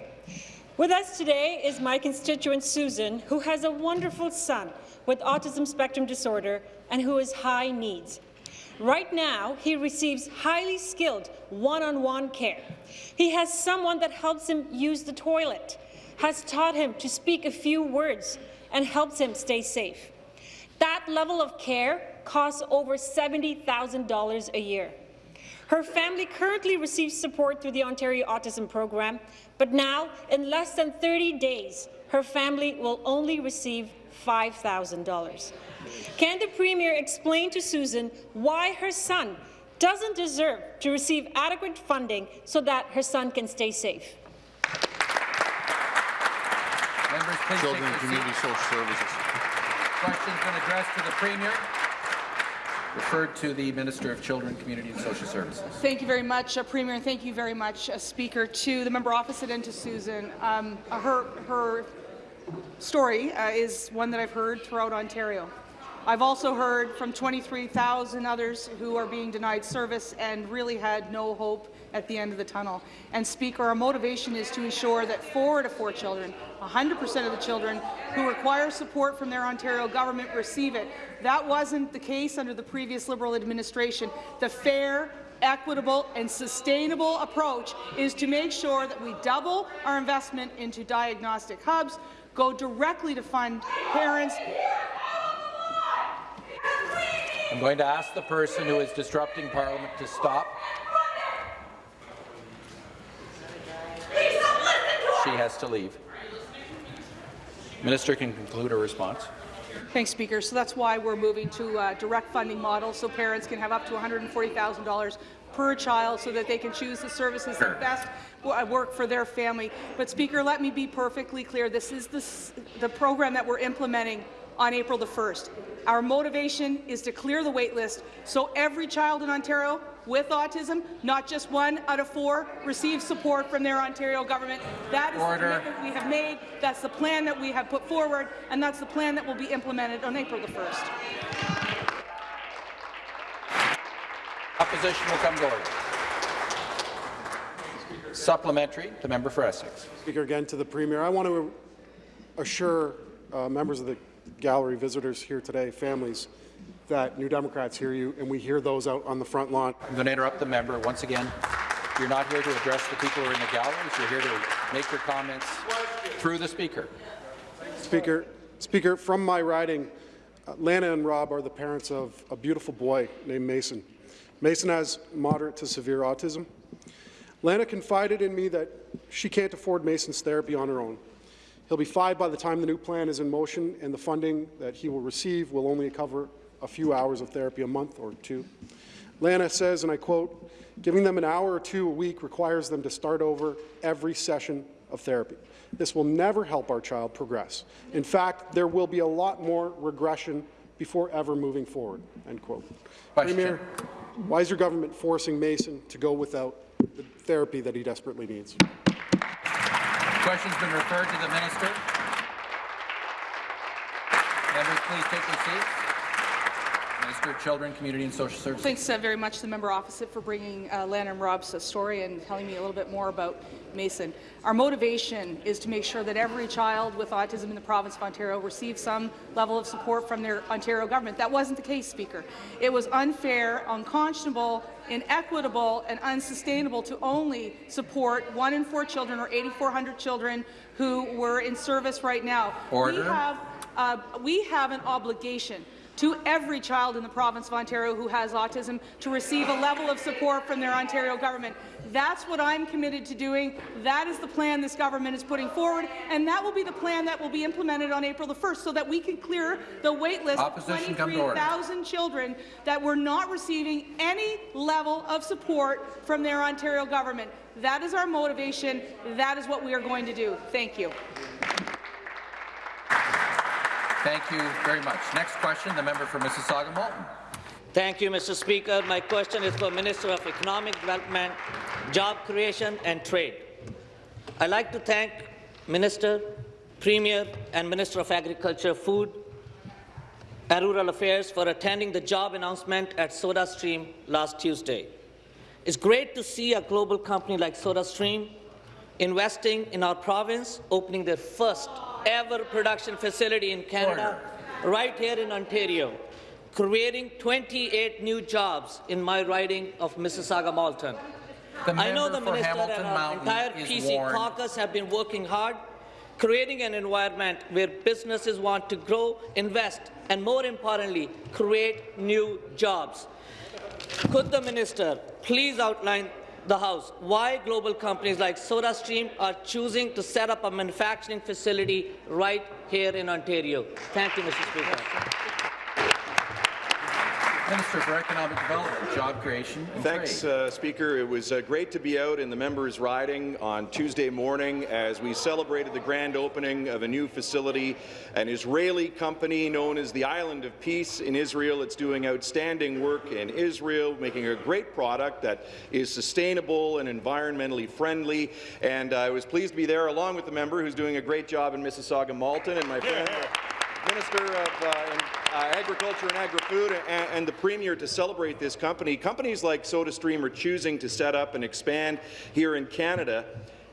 With us today is my constituent Susan, who has a wonderful son with autism spectrum disorder and who is high needs. Right now, he receives highly skilled one-on-one -on -one care. He has someone that helps him use the toilet, has taught him to speak a few words, and helps him stay safe. That level of care costs over $70,000 a year. Her family currently receives support through the Ontario Autism Program, but now, in less than 30 days, her family will only receive $5,000. Can the Premier explain to Susan why her son doesn't deserve to receive adequate funding so that her son can stay safe? Members, please Children and Community. Social Services. Question's been addressed to the Premier. Referred to the Minister of Children, Community and Social Services. Thank you very much, uh, Premier, and thank you very much, uh, Speaker, to the member opposite and to Susan. Um, uh, her, her story uh, is one that I've heard throughout Ontario. I've also heard from 23,000 others who are being denied service and really had no hope at the end of the tunnel. And Speaker, our motivation is to ensure that four to four children, 100% of the children who require support from their Ontario government receive it. That wasn't the case under the previous Liberal administration. The fair, equitable and sustainable approach is to make sure that we double our investment into diagnostic hubs, go directly to fund parents I'm going to ask the person who is disrupting Parliament to stop. She has to leave. Minister can conclude her response. Thanks, Speaker. So that's why we're moving to a direct funding model so parents can have up to $140,000 per child so that they can choose the services that best uh, work for their family. But, Speaker, let me be perfectly clear. This is the, the program that we're implementing on April the 1st. Our motivation is to clear the wait list so every child in Ontario with autism, not just one out of four, receives support from their Ontario government. That is Order. the commitment we have made, that's the plan that we have put forward, and that's the plan that will be implemented on April the 1st. Opposition will come to order. Supplementary, the member for Essex. Speaker, again to the Premier, I want to assure uh, members of the gallery, visitors here today, families, that New Democrats hear you, and we hear those out on the front lawn. I'm going to interrupt the member once again. You're not here to address the people who are in the galleries. You're here to make your comments through the speaker. Speaker, Speaker, from my riding, uh, Lana and Rob are the parents of a beautiful boy named Mason. Mason has moderate to severe autism. Lana confided in me that she can't afford Mason's therapy on her own. He'll be five by the time the new plan is in motion, and the funding that he will receive will only cover a few hours of therapy a month or two. Lana says, and I quote, giving them an hour or two a week requires them to start over every session of therapy. This will never help our child progress. In fact, there will be a lot more regression before ever moving forward, end quote. Question. Premier, why is your government forcing Mason to go without the therapy that he desperately needs? Question's been referred to the minister. Members, please take your seats. Minister of Children, Community and Social Services. Thanks uh, very much to the member opposite for bringing uh, Lana and Rob's story and telling me a little bit more about Mason. Our motivation is to make sure that every child with autism in the province of Ontario receives some level of support from their Ontario government. That wasn't the case, Speaker. It was unfair, unconscionable, inequitable, and unsustainable to only support one in four children or 8,400 children who were in service right now. Order. We have, uh, we have an obligation to every child in the province of Ontario who has autism to receive a level of support from their Ontario government. That's what I'm committed to doing. That is the plan this government is putting forward, and that will be the plan that will be implemented on April the 1st so that we can clear the wait list of Opposition order. 23,000 children that were not receiving any level of support from their Ontario government. That is our motivation. That is what we are going to do. Thank you. Thank you very much. Next question, the member for Mississauga Malton. Thank you, Mr. Speaker. My question is for Minister of Economic Development, Job Creation and Trade. I'd like to thank Minister, Premier and Minister of Agriculture, Food and Rural Affairs for attending the job announcement at SodaStream last Tuesday. It's great to see a global company like SodaStream investing in our province, opening their first ever production facility in Canada, right here in Ontario, creating 28 new jobs in my riding of Mississauga Malton. I know the minister Hamilton and our Mountain entire PC warned. caucus have been working hard creating an environment where businesses want to grow, invest, and more importantly, create new jobs. Could the minister please outline the House why global companies like SodaStream are choosing to set up a manufacturing facility right here in Ontario? Thank you, Mr. Speaker. Minister for Economic Development, Job Creation and Thanks, Trade. uh, Speaker. It was uh, great to be out in the members' riding on Tuesday morning as we celebrated the grand opening of a new facility, an Israeli company known as the Island of Peace in Israel. It's doing outstanding work in Israel, making a great product that is sustainable and environmentally friendly. And uh, I was pleased to be there along with the member who's doing a great job in Mississauga Malton and my friend. Minister of uh, uh, Agriculture and Agri-Food and, and the Premier to celebrate this company. Companies like SodaStream are choosing to set up and expand here in Canada,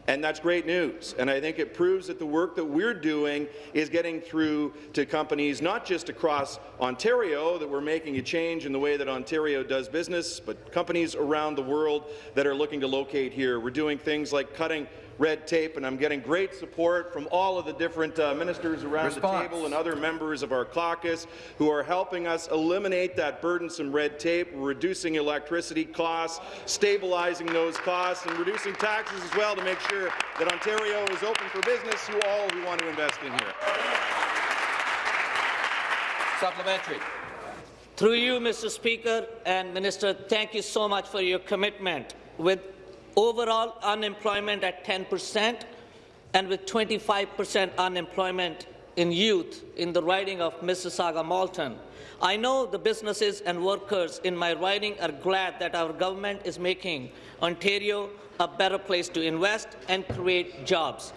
and that's great news. And I think it proves that the work that we're doing is getting through to companies not just across Ontario, that we're making a change in the way that Ontario does business, but companies around the world that are looking to locate here. We're doing things like cutting red tape, and I'm getting great support from all of the different uh, ministers around Response. the table and other members of our caucus who are helping us eliminate that burdensome red tape, reducing electricity costs, stabilizing those costs, and reducing taxes as well to make sure that Ontario is open for business to all who want to invest in here. Supplementary. Through you, Mr. Speaker and Minister, thank you so much for your commitment. With overall unemployment at 10 percent and with 25 percent unemployment in youth in the riding of Mississauga Malton, I know the businesses and workers in my riding are glad that our government is making Ontario a better place to invest and create jobs.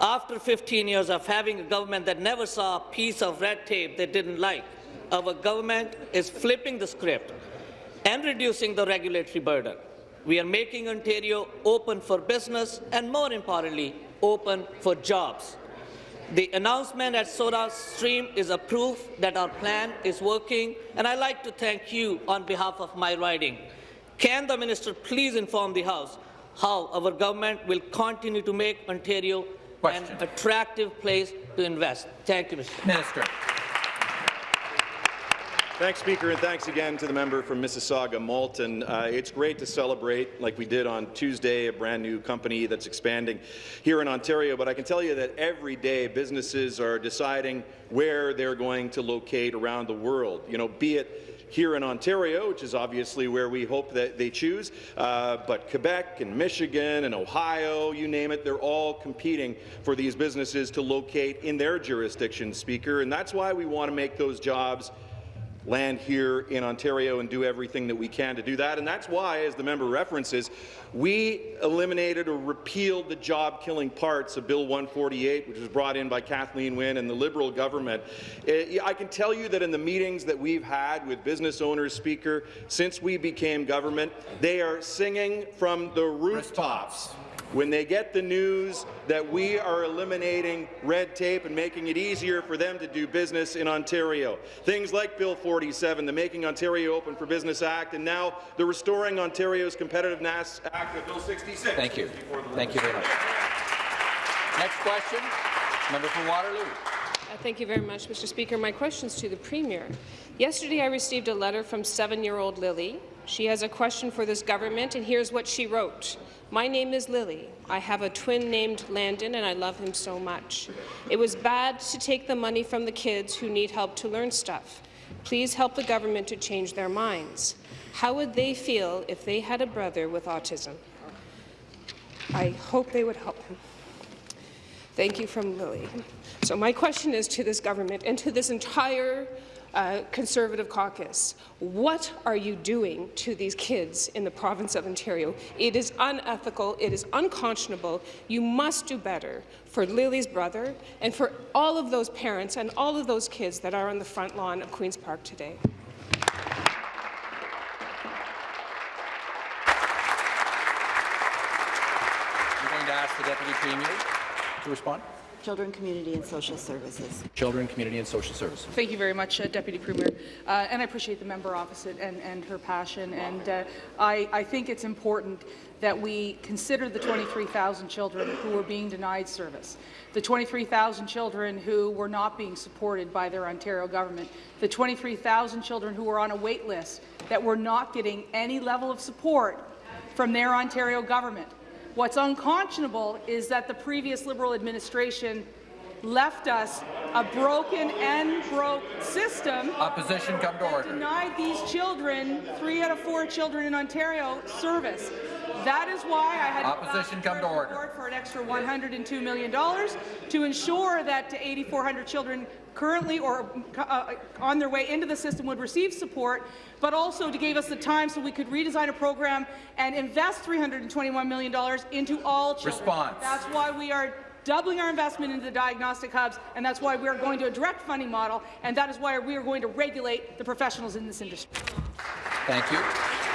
After 15 years of having a government that never saw a piece of red tape they didn't like, our government is flipping the script and reducing the regulatory burden. We are making Ontario open for business and, more importantly, open for jobs. The announcement at SodaStream is a proof that our plan is working, and I'd like to thank you on behalf of my riding. Can the minister please inform the House how our government will continue to make Ontario Question. an attractive place to invest? Thank you, Mr. Minister. Thanks, Speaker, and thanks again to the member from Mississauga Malton. Uh, it's great to celebrate, like we did on Tuesday, a brand new company that's expanding here in Ontario. But I can tell you that every day businesses are deciding where they're going to locate around the world. You know, be it here in Ontario, which is obviously where we hope that they choose, uh, but Quebec and Michigan and Ohio, you name it, they're all competing for these businesses to locate in their jurisdiction, Speaker. And that's why we want to make those jobs land here in Ontario and do everything that we can to do that. And that's why, as the member references, we eliminated or repealed the job-killing parts of Bill 148, which was brought in by Kathleen Wynne and the Liberal government. Eh, I can tell you that in the meetings that we've had with business owners, Speaker, since we became government, they are singing from the rooftops when they get the news that we are eliminating red tape and making it easier for them to do business in Ontario. Things like Bill 47, the Making Ontario Open for Business Act, and now the Restoring Ontario's Competitiveness Act of Bill 66. Thank you. Thank you very much. Next question, member from Waterloo. Uh, Thank you very much, Mr. Speaker. My question is to the Premier. Yesterday, I received a letter from seven-year-old Lily. She has a question for this government, and here's what she wrote. My name is Lily. I have a twin named Landon, and I love him so much. It was bad to take the money from the kids who need help to learn stuff. Please help the government to change their minds. How would they feel if they had a brother with autism? I hope they would help him. Thank you from Lily. So my question is to this government and to this entire uh, Conservative caucus. What are you doing to these kids in the province of Ontario? It is unethical. It is unconscionable. You must do better for Lily's brother and for all of those parents and all of those kids that are on the front lawn of Queen's Park today. I'm going to ask the Deputy Premier to respond. Children, Community and Social Services. Children, Community and Social Services. Thank you very much, uh, Deputy Premier. Uh, and I appreciate the member opposite and, and her passion. And uh, I, I think it's important that we consider the 23,000 children who were being denied service, the 23,000 children who were not being supported by their Ontario government, the 23,000 children who were on a wait list that were not getting any level of support from their Ontario government. What's unconscionable is that the previous Liberal administration left us a broken and broke system. Opposition come to order. Denied these children, three out of four children in Ontario, service. That is why I had Opposition come to order. for an extra $102 million to ensure that 8,400 children currently or uh, on their way into the system would receive support, but also to give us the time so we could redesign a program and invest $321 million into all children. Response. That's why we are doubling our investment into the diagnostic hubs, and that's why we are going to a direct funding model, and that is why we are going to regulate the professionals in this industry. Thank you.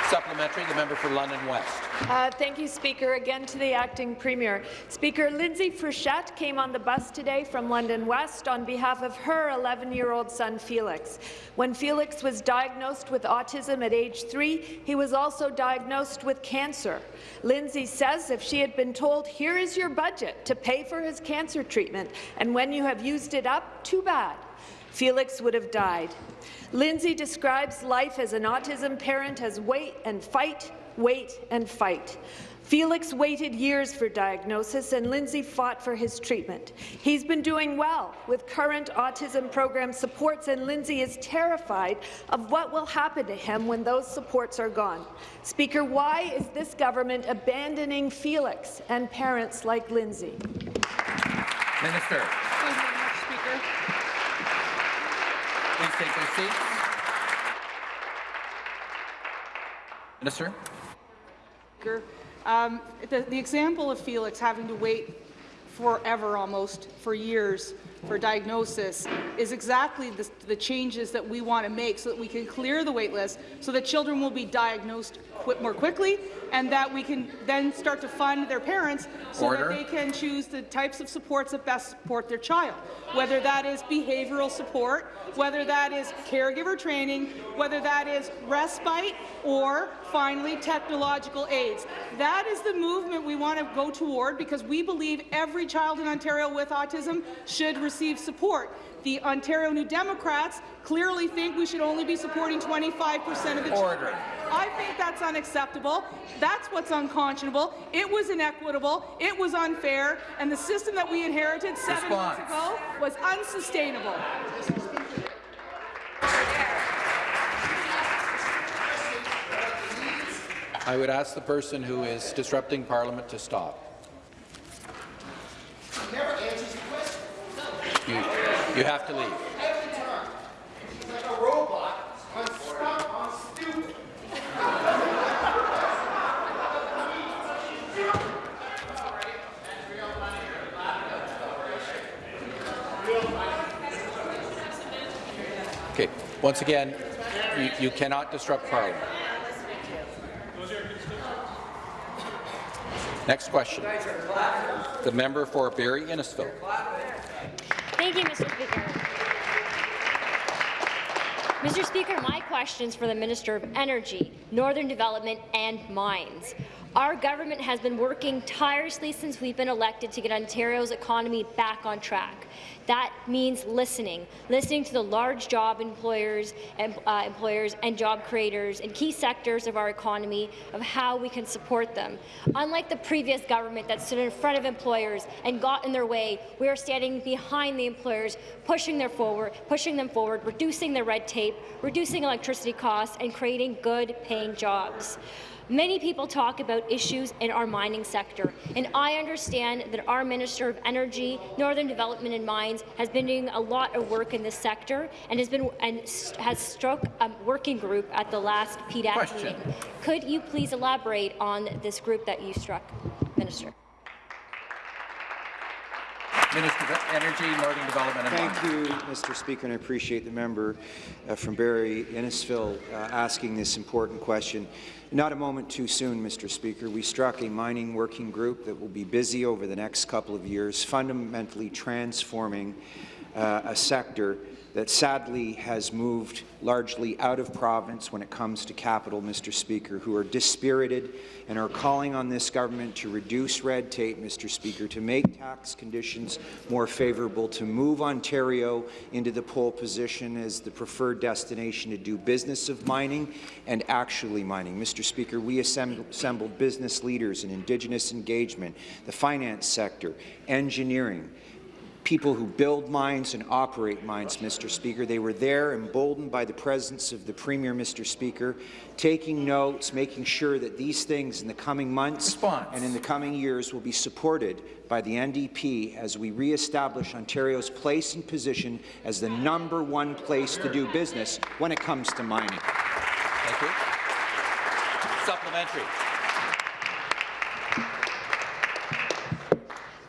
Supplementary, the member for London West. Uh, thank you, Speaker. Again to the acting premier. Speaker, Lindsay Frechette came on the bus today from London West on behalf of her 11-year-old son, Felix. When Felix was diagnosed with autism at age three, he was also diagnosed with cancer. Lindsay says if she had been told, here is your budget to pay for his cancer treatment, and when you have used it up, too bad. Felix would have died. Lindsay describes life as an autism parent as wait and fight, wait and fight. Felix waited years for diagnosis, and Lindsay fought for his treatment. He's been doing well with current autism program supports, and Lindsay is terrified of what will happen to him when those supports are gone. Speaker, why is this government abandoning Felix and parents like Lindsay? Minister. Thank you very much, Speaker. Please take your seats. Minister. Um, the, the example of Felix having to wait forever almost, for years, for diagnosis is exactly the, the, changes that we want to make so that we can clear the wait list so that children will be diagnosed qu more quickly and that we can then start to fund their parents so Order. that they can choose the types of supports that best support their child, whether that is behavioral support, whether that is caregiver training, whether that is respite, or finally technological aids. That is the movement we want to go toward because we believe every child in Ontario with autism should receive support. The Ontario New Democrats clearly think we should only be supporting 25 percent of the Order. children. I think that's unacceptable. That's what's unconscionable. It was inequitable. It was unfair. And the system that we inherited seven Response. months ago was unsustainable. I would ask the person who is disrupting Parliament to stop. You, you have to leave. Okay. Once again, you, you cannot disrupt Parliament. Next question. The member for Barrie Innisfil. Thank you, Mr. Speaker. Mr. Speaker, my question is for the Minister of Energy, Northern Development and Mines. Our government has been working tirelessly since we've been elected to get Ontario's economy back on track. That means listening, listening to the large job employers and uh, employers and job creators in key sectors of our economy of how we can support them. Unlike the previous government that stood in front of employers and got in their way, we are standing behind the employers, pushing their forward, pushing them forward, reducing the red tape, reducing electricity costs, and creating good-paying jobs. Many people talk about issues in our mining sector, and I understand that our Minister of Energy, Northern Development and Mines has been doing a lot of work in this sector and has been and has struck a working group at the last PDAC Question. meeting. Could you please elaborate on this group that you struck, Minister? Minister of Energy, Northern Development and Thank you, Mr. Speaker, and I appreciate the member uh, from Barrie Innisfil uh, asking this important question. Not a moment too soon, Mr. Speaker. We struck a mining working group that will be busy over the next couple of years, fundamentally transforming uh, a sector that sadly has moved largely out of province when it comes to capital, Mr. Speaker, who are dispirited and are calling on this government to reduce red tape, Mr. Speaker, to make tax conditions more favourable, to move Ontario into the pole position as the preferred destination to do business of mining and actually mining. Mr. Speaker, we assembled business leaders in Indigenous engagement, the finance sector, engineering, people who build mines and operate mines, Mr. Speaker. They were there, emboldened by the presence of the Premier, Mr. Speaker, taking notes, making sure that these things in the coming months Response. and in the coming years will be supported by the NDP as we re-establish Ontario's place and position as the number one place to do business when it comes to mining. Thank you. Supplementary.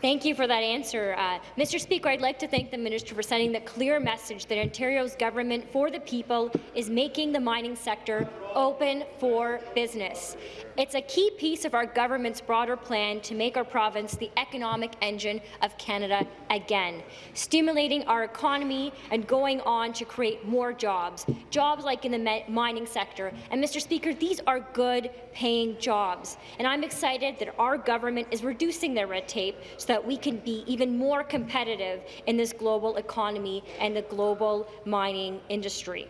Thank you for that answer. Uh, Mr. Speaker, I'd like to thank the minister for sending the clear message that Ontario's government for the people is making the mining sector open for business. It's a key piece of our government's broader plan to make our province the economic engine of Canada again, stimulating our economy and going on to create more jobs, jobs like in the mining sector. And, Mr. Speaker, these are good-paying jobs. And I'm excited that our government is reducing their red tape so that we can be even more competitive in this global economy and the global mining industry.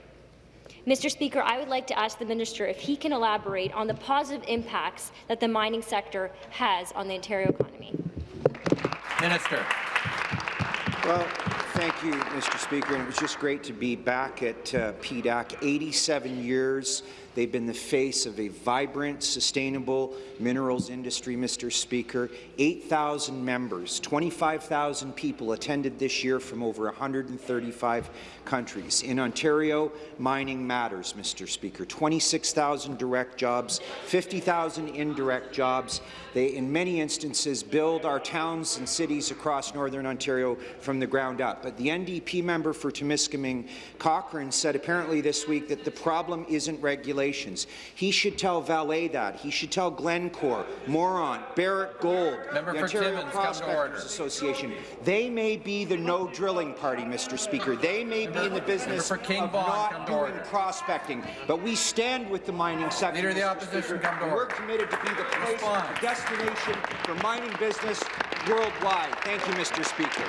Mr. Speaker, I would like to ask the minister if he can elaborate on the positive impacts that the mining sector has on the Ontario economy. Minister. Well, thank you, Mr. Speaker. And it was just great to be back at uh, PDAC. 87 years They've been the face of a vibrant, sustainable minerals industry, Mr. Speaker. 8,000 members, 25,000 people attended this year from over 135 countries. In Ontario, mining matters, Mr. Speaker. 26,000 direct jobs, 50,000 indirect jobs. They, in many instances, build our towns and cities across Northern Ontario from the ground up. But the NDP member for Timiskaming, Cochrane, said apparently this week that the problem isn't regulation He should tell Vale that. He should tell Glencore, Moron, Barrick Gold, Member the Ontario Timmins, Prospectors Association. They may be the no drilling party, Mr. Speaker. They may be in the business of not doing prospecting, but we stand with the mining sector. Leader of the Opposition, Speaker, come to order. We're committed to be the place, the destination for mining business worldwide. Thank you, Mr. Speaker.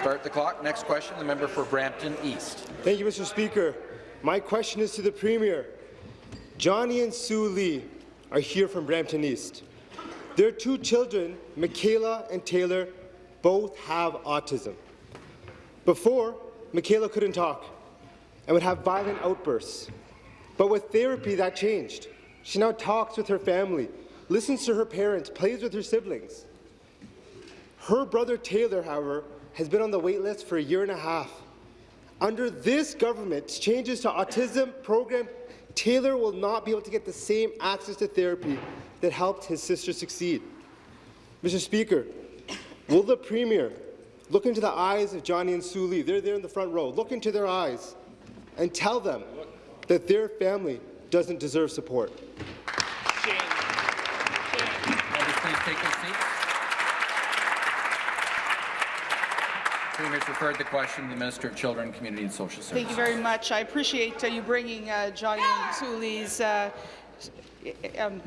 Start the clock. Next question, the member for Brampton East. Thank you, Mr. Speaker. My question is to the Premier. Johnny and Sue Lee are here from Brampton East. Their two children, Michaela and Taylor, both have autism. Before, Michaela couldn't talk and would have violent outbursts. But with therapy, that changed. She now talks with her family, listens to her parents, plays with her siblings. Her brother Taylor, however, has been on the wait list for a year and a half. Under this government's changes to autism program, Taylor will not be able to get the same access to therapy that helped his sister succeed. Mr. Speaker, will the Premier look into the eyes of Johnny and Sue Lee, they're there in the front row, look into their eyes and tell them that their family doesn't deserve support? Members, please take their seats. Premier's referred the question to the Minister of Children, Community and Social Services. Thank you very much. I appreciate uh, you bringing uh, Johnny and Sue Lee's uh, um,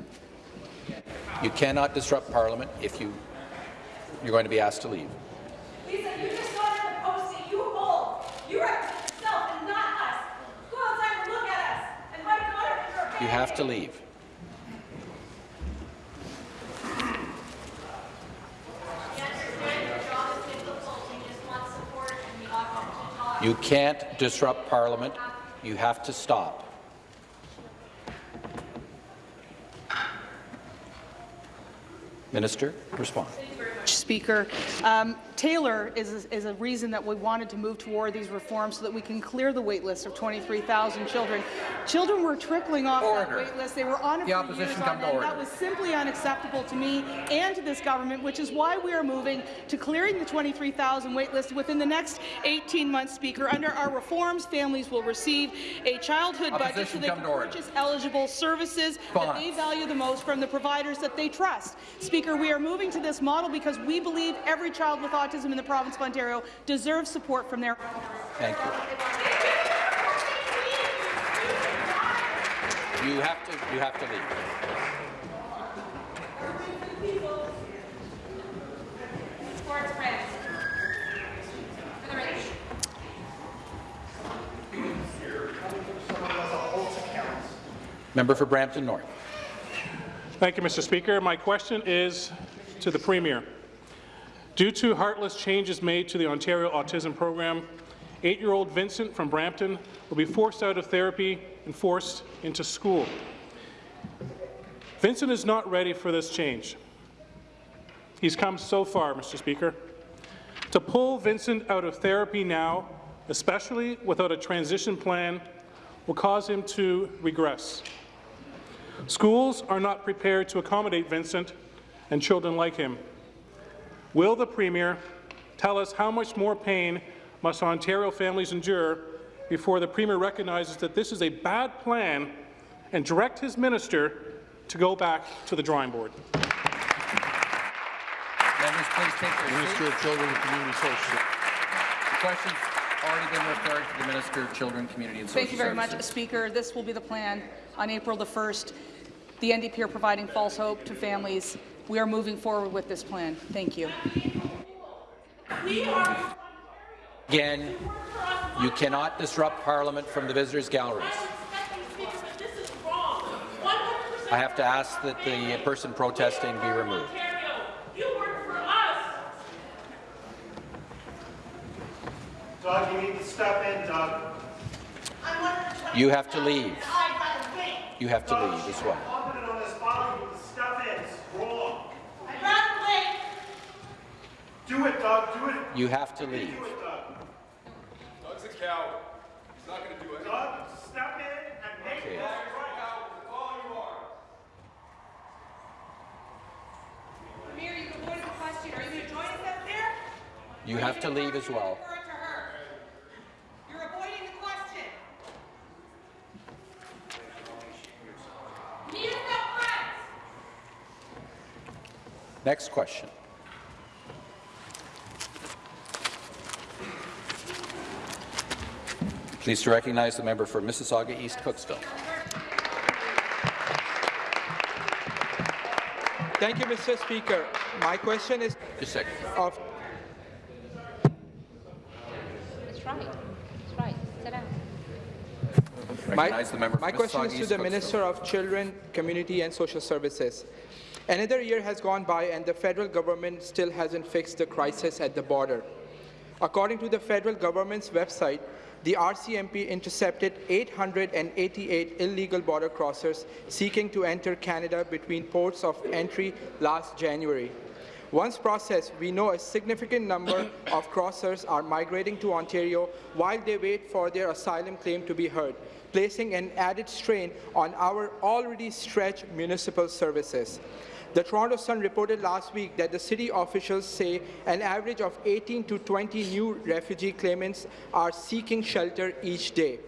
You cannot disrupt Parliament if you, you're going to be asked to leave. Lisa, you just got in the post that you hold. You represent yourself and not us. Go outside and look at us. And my daughter is your You have to leave. You can't disrupt Parliament. You have to stop. Minister, respond. Speaker. Um, Taylor is, is a reason that we wanted to move toward these reforms so that we can clear the wait list of 23,000 children. Children were trickling off Order. that wait list. They were on it The for opposition years on to end. order. That was simply unacceptable to me and to this government, which is why we are moving to clearing the 23,000 wait list within the next 18 months, Speaker. Under our reforms, families will receive a childhood budget so they can purchase eligible services that they value the most from the providers that they trust. Speaker, we are moving to this model because we believe every child with autism in the province of Ontario deserves support from their Thank you. You have to, you have to leave. Member for Brampton North. Thank you, Mr. Speaker. My question is to the Premier. Due to heartless changes made to the Ontario Autism Program, eight-year-old Vincent from Brampton will be forced out of therapy and forced into school. Vincent is not ready for this change. He's come so far, Mr. Speaker. To pull Vincent out of therapy now, especially without a transition plan, will cause him to regress. Schools are not prepared to accommodate Vincent and children like him. Will the Premier tell us how much more pain must Ontario families endure before the Premier recognizes that this is a bad plan and direct his minister to go back to the drawing board? Members, please take their Minister of Children and Community Social. The question's already been referred to the Minister of Children, Community and Social Services. Thank you very much, Speaker. This will be the plan on April the 1st. The NDP are providing false hope to families. We are moving forward with this plan. Thank you. Again, you cannot disrupt Parliament from the visitors' galleries. I have to ask that the person protesting be removed. Doug, you need to step in, Doug. You have to leave. You have to leave as well. Confident on this file, you need to step in. It's wrong. I'd rather wait. Do it, Doug. Do it. You have to leave. Do it, Doug. Doug's a coward. He's not going to do anything. Doug, step in and make Okay. this right. Premier, you avoided the question. Are you going to join us up there? You have to leave as well. Refer it to her. You're avoiding the question. Me and no friends. Next question. Pleased to recognize the member for Mississauga East Cooksville. Thank you, Mr. Speaker. My question is Just a second. of That's right. That's right. Sit down. my, Recognize the member for my question is to the Minister of Children, Community and Social Services. Another year has gone by and the federal government still hasn't fixed the crisis at the border. According to the federal government's website, the RCMP intercepted 888 illegal border crossers seeking to enter Canada between ports of entry last January. Once processed, we know a significant number of crossers are migrating to Ontario while they wait for their asylum claim to be heard, placing an added strain on our already stretched municipal services. The Toronto Sun reported last week that the city officials say an average of 18 to 20 new refugee claimants are seeking shelter each day.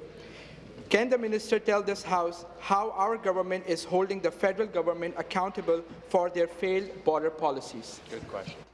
Can the minister tell this House how our government is holding the federal government accountable for their failed border policies? Good question.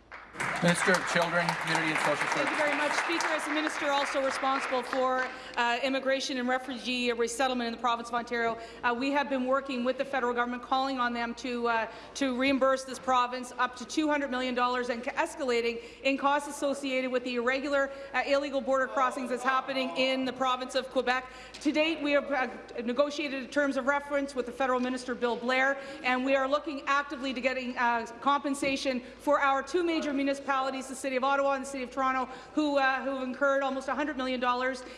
Minister of Children, Community and Social Services. Thank you very much, Speaker. As the minister also responsible for uh, immigration and refugee resettlement in the province of Ontario, uh, we have been working with the federal government, calling on them to uh, to reimburse this province up to $200 million and escalating in costs associated with the irregular, uh, illegal border crossings that's happening in the province of Quebec. To date, we have uh, negotiated terms of reference with the federal minister, Bill Blair, and we are looking actively to getting uh, compensation for our two major municipalities municipalities, the City of Ottawa and the City of Toronto, who, uh, who have incurred almost $100 million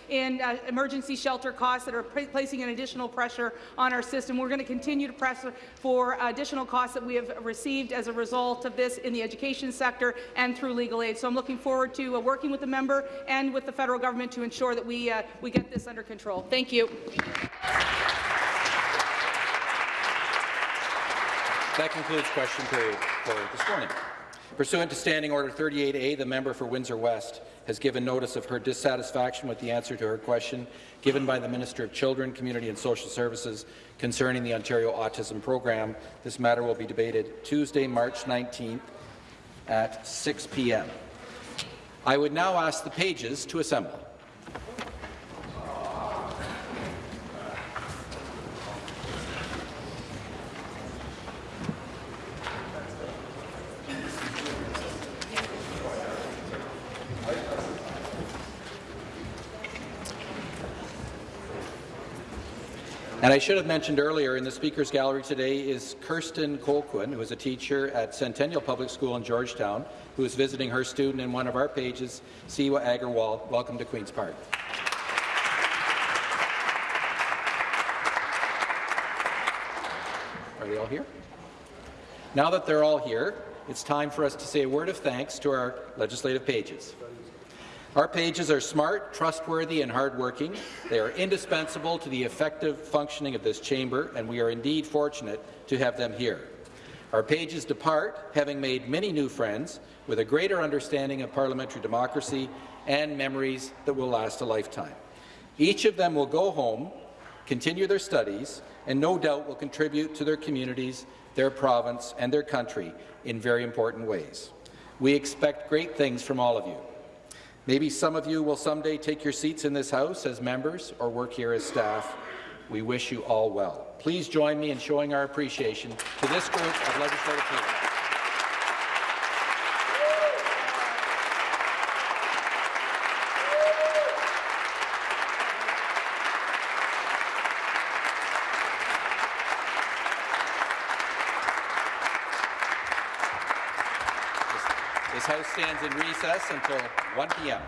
in uh, emergency shelter costs that are placing an additional pressure on our system. We're going to continue to press for additional costs that we have received as a result of this in the education sector and through legal aid. So I'm looking forward to uh, working with the member and with the federal government to ensure that we, uh, we get this under control. Thank you. That concludes question period for this morning. Pursuant to Standing Order 38A, the member for Windsor West has given notice of her dissatisfaction with the answer to her question given by the Minister of Children, Community and Social Services concerning the Ontario Autism Program. This matter will be debated Tuesday, March 19th at 6 p.m. I would now ask the pages to assemble. And I should have mentioned earlier, in the Speaker's Gallery today is Kirsten Colquhoun, who is a teacher at Centennial Public School in Georgetown, who is visiting her student in one of our pages, Siwa Agarwal. Welcome to Queen's Park. Are they all here? Now that they're all here, it's time for us to say a word of thanks to our legislative pages. Our pages are smart, trustworthy and hardworking. They are indispensable to the effective functioning of this chamber, and we are indeed fortunate to have them here. Our pages depart, having made many new friends, with a greater understanding of parliamentary democracy and memories that will last a lifetime. Each of them will go home, continue their studies, and no doubt will contribute to their communities, their province, and their country in very important ways. We expect great things from all of you. Maybe some of you will someday take your seats in this House as members or work here as staff. We wish you all well. Please join me in showing our appreciation to this group of legislative people. This House stands in recess until 1 p.m.